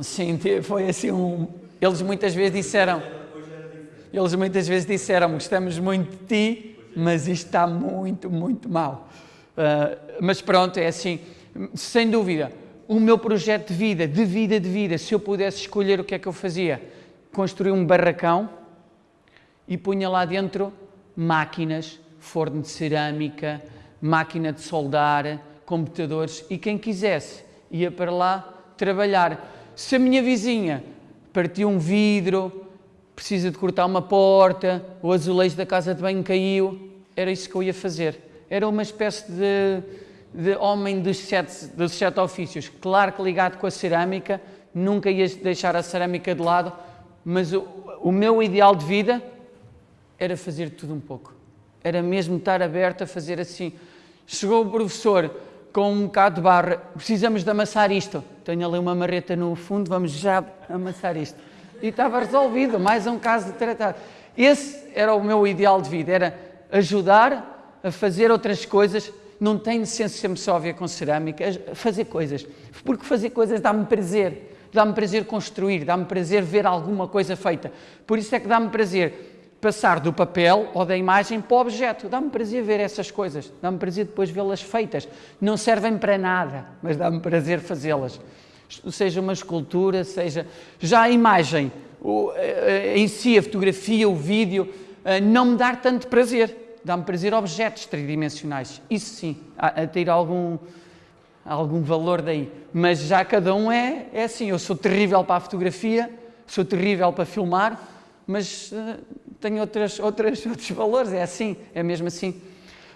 Sim, foi assim um... Eles muitas vezes disseram... Eles muitas vezes disseram gostamos muito de ti, mas isto está muito, muito mal. Uh, mas pronto, é assim, sem dúvida, o meu projeto de vida, de vida, de vida, se eu pudesse escolher o que é que eu fazia, construir um barracão e punha lá dentro máquinas, forno de cerâmica, máquina de soldar, computadores e quem quisesse ia para lá trabalhar. Se a minha vizinha partiu um vidro, precisa de cortar uma porta, o azulejo da casa de banho caiu, era isso que eu ia fazer. Era uma espécie de, de homem dos sete, dos sete ofícios. Claro que ligado com a cerâmica, nunca ia deixar a cerâmica de lado, mas o, o meu ideal de vida era fazer tudo um pouco. Era mesmo estar aberto a fazer assim. Chegou o professor, com um bocado de barra, precisamos de amassar isto. Tenho ali uma marreta no fundo, vamos já amassar isto. E estava resolvido, mais um caso de tratar. Esse era o meu ideal de vida, era ajudar a fazer outras coisas. Não de ser sempre só a ver com cerâmica, fazer coisas. Porque fazer coisas dá-me prazer. Dá-me prazer construir, dá-me prazer ver alguma coisa feita. Por isso é que dá-me prazer passar do papel ou da imagem para o objeto. Dá-me prazer ver essas coisas, dá-me prazer depois vê-las feitas. Não servem para nada, mas dá-me prazer fazê-las. Seja uma escultura, seja... Já a imagem, em si, a fotografia, o vídeo, não me dá tanto prazer. Dá-me prazer objetos tridimensionais. Isso sim, a, ter algum, algum valor daí. Mas já cada um é, é assim. Eu sou terrível para a fotografia, sou terrível para filmar, mas uh, tenho outras, outras, outros valores, é assim, é mesmo assim.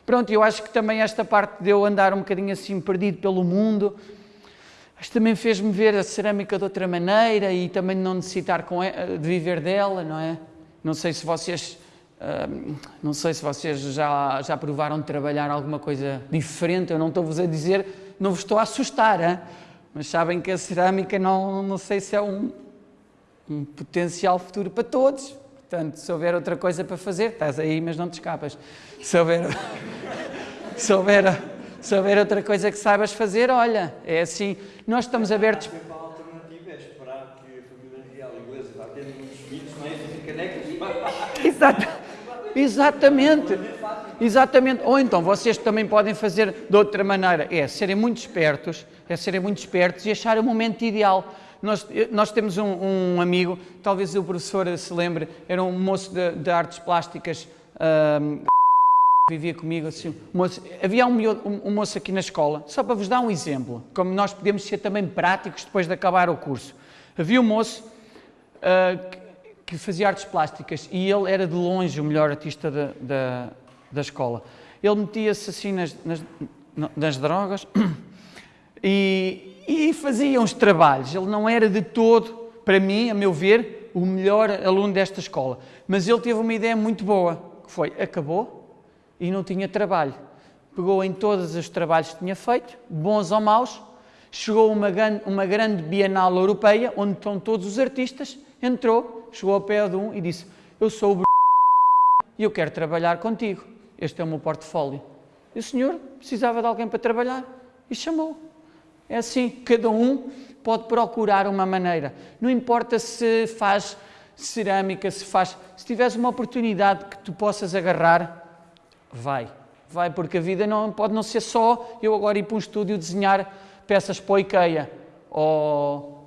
Pronto, eu acho que também esta parte de eu andar um bocadinho assim perdido pelo mundo, que também fez-me ver a cerâmica de outra maneira e também não necessitar com, de viver dela, não é? Não sei se vocês Uh, não sei se vocês já, já provaram de trabalhar alguma coisa diferente, eu não estou-vos a dizer, não vos estou a assustar, hein? mas sabem que a cerâmica não, não sei se é um, um potencial futuro para todos. Portanto, se houver outra coisa para fazer, estás aí, mas não te escapas. Se houver, se houver, se houver outra coisa que saibas fazer, olha, é assim, nós estamos abertos. A alternativa é esperar que a família real inglesa vá tendo muitos filhos, não é? E. Exato. Exatamente. Exatamente. Ou então vocês também podem fazer de outra maneira, é serem muito espertos, é serem muito espertos e achar o momento ideal. Nós, nós temos um, um amigo, talvez o professor se lembre, era um moço de, de artes plásticas, vivia comigo assim, moço, havia um, um, moço aqui na escola, só para vos dar um exemplo, como nós podemos ser também práticos depois de acabar o curso. Havia um moço uh, que fazia artes plásticas e ele era de longe o melhor artista da, da, da escola. Ele metia-se assim nas, nas, nas drogas e, e, fazia uns trabalhos. Ele não era de todo, para mim, a meu ver, o melhor aluno desta escola. Mas ele teve uma ideia muito boa, que foi, acabou e não tinha trabalho. Pegou em todos os trabalhos que tinha feito, bons ou maus, chegou a uma, uma grande Bienal Europeia, onde estão todos os artistas, entrou, chegou ao pé de um e disse: Eu sou o e eu quero trabalhar contigo. Este é o meu portfólio. E o senhor precisava de alguém para trabalhar e chamou. É assim, cada um pode procurar uma maneira. Não importa se faz cerâmica, se faz. Se tiveres uma oportunidade que tu possas agarrar, vai. Vai, porque a vida não, pode não ser só eu agora ir para um estúdio desenhar peças para o IKEA ou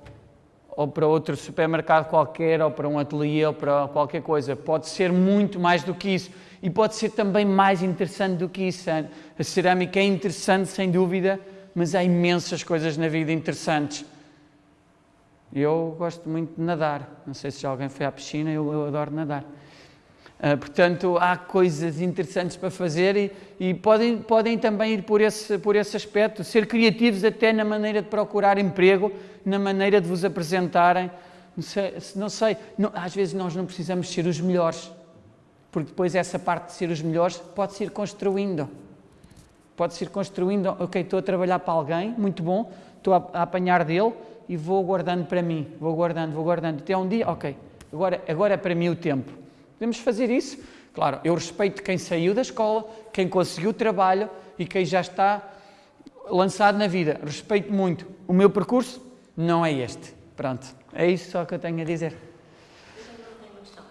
ou para outro supermercado qualquer, ou para um ateliê, ou para qualquer coisa. Pode ser muito mais do que isso. E pode ser também mais interessante do que isso. A cerâmica é interessante, sem dúvida, mas há imensas coisas na vida interessantes. Eu gosto muito de nadar. Não sei se já alguém foi à piscina, eu, eu adoro nadar. Uh, portanto, há coisas interessantes para fazer e, e, podem, podem também ir por esse, por esse aspecto, ser criativos até na maneira de procurar emprego, na maneira de vos apresentarem. Não sei, não sei não, às vezes nós não precisamos ser os melhores, porque depois essa parte de ser os melhores pode-se ir construindo. Pode-se ir construindo, ok, estou a trabalhar para alguém, muito bom, estou a, a apanhar dele e vou guardando para mim, vou guardando, vou guardando, até um dia, ok, agora, agora é para mim o tempo Podemos fazer isso. Claro, eu respeito quem saiu da escola, quem conseguiu trabalho e quem já está lançado na vida. Respeito muito. O meu percurso não é este. Pronto, é isso só que eu tenho a dizer.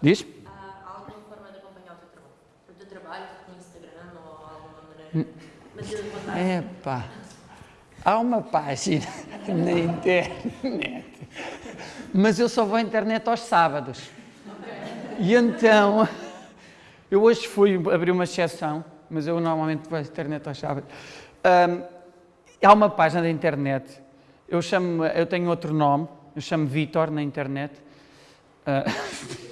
Diz? Há alguma forma de acompanhar o teu trabalho? O teu trabalho no Instagram ou alguma maneira? Epá, há uma página na internet, mas eu só vou à internet aos sábados. E então, eu hoje fui abrir uma exceção, mas eu normalmente vou à internet ao sábado. Um, há uma página da internet, eu, chamo, eu tenho outro nome, eu chamo Vitor na internet.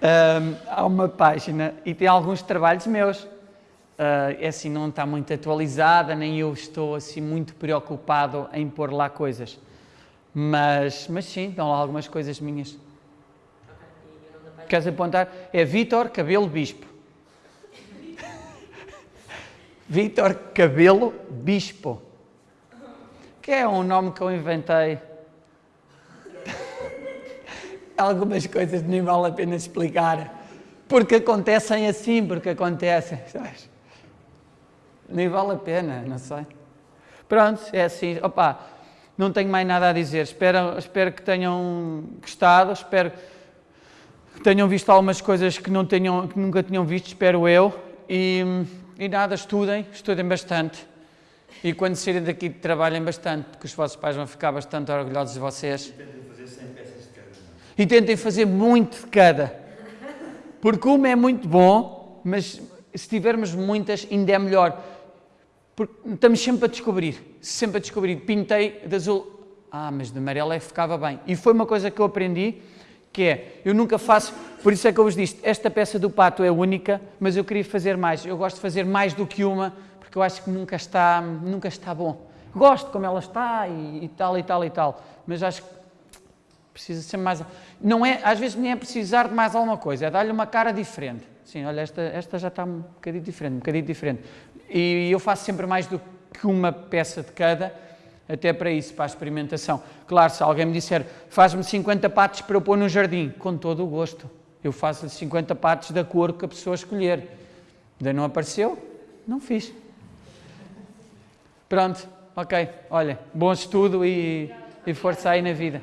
Uh, um, há uma página e tem alguns trabalhos meus. Uh, assim, não está muito atualizada, nem eu estou assim muito preocupado em pôr lá coisas. Mas, mas sim, estão lá algumas coisas minhas. Queres apontar? É Vítor Cabelo Bispo. Vítor Cabelo Bispo. Que é um nome que eu inventei. Algumas coisas nem vale a pena explicar. Porque acontecem assim, porque acontecem. Sabes? Nem vale a pena, não sei. Pronto, é assim. Opa, não tenho mais nada a dizer. Espero, espero que tenham gostado. Espero tenham visto algumas coisas que, não tenham, que nunca tinham visto, espero eu. E, e nada, estudem, estudem bastante. E quando saírem daqui, trabalhem bastante, porque os vossos pais vão ficar bastante orgulhosos de vocês. E tentem fazer 100 peças de cada. E tentem fazer muito de cada. Porque uma é muito bom, mas se tivermos muitas, ainda é melhor. Porque estamos sempre a descobrir, sempre a descobrir. Pintei de azul, ah, mas de amarelo é que ficava bem. E foi uma coisa que eu aprendi que é, eu nunca faço, por isso é que eu vos disse, esta peça do pato é única, mas eu queria fazer mais, eu gosto de fazer mais do que uma, porque eu acho que nunca está, nunca está bom. Gosto como ela está e, e tal e tal e tal, mas acho que Precisa ser mais. Não é, às vezes nem é precisar de mais alguma coisa, é dar-lhe uma cara diferente. Sim, olha, esta, esta já está um bocadinho diferente, um bocadinho diferente. E eu faço sempre mais do que uma peça de cada, até para isso, para a experimentação. Claro, se alguém me disser, faz-me 50 patos para eu pôr no jardim, com todo o gosto. Eu faço-lhe 50 patos da cor que a pessoa escolher. Ainda não apareceu? Não fiz. Pronto, ok. Olha, bom estudo e, e força aí na vida.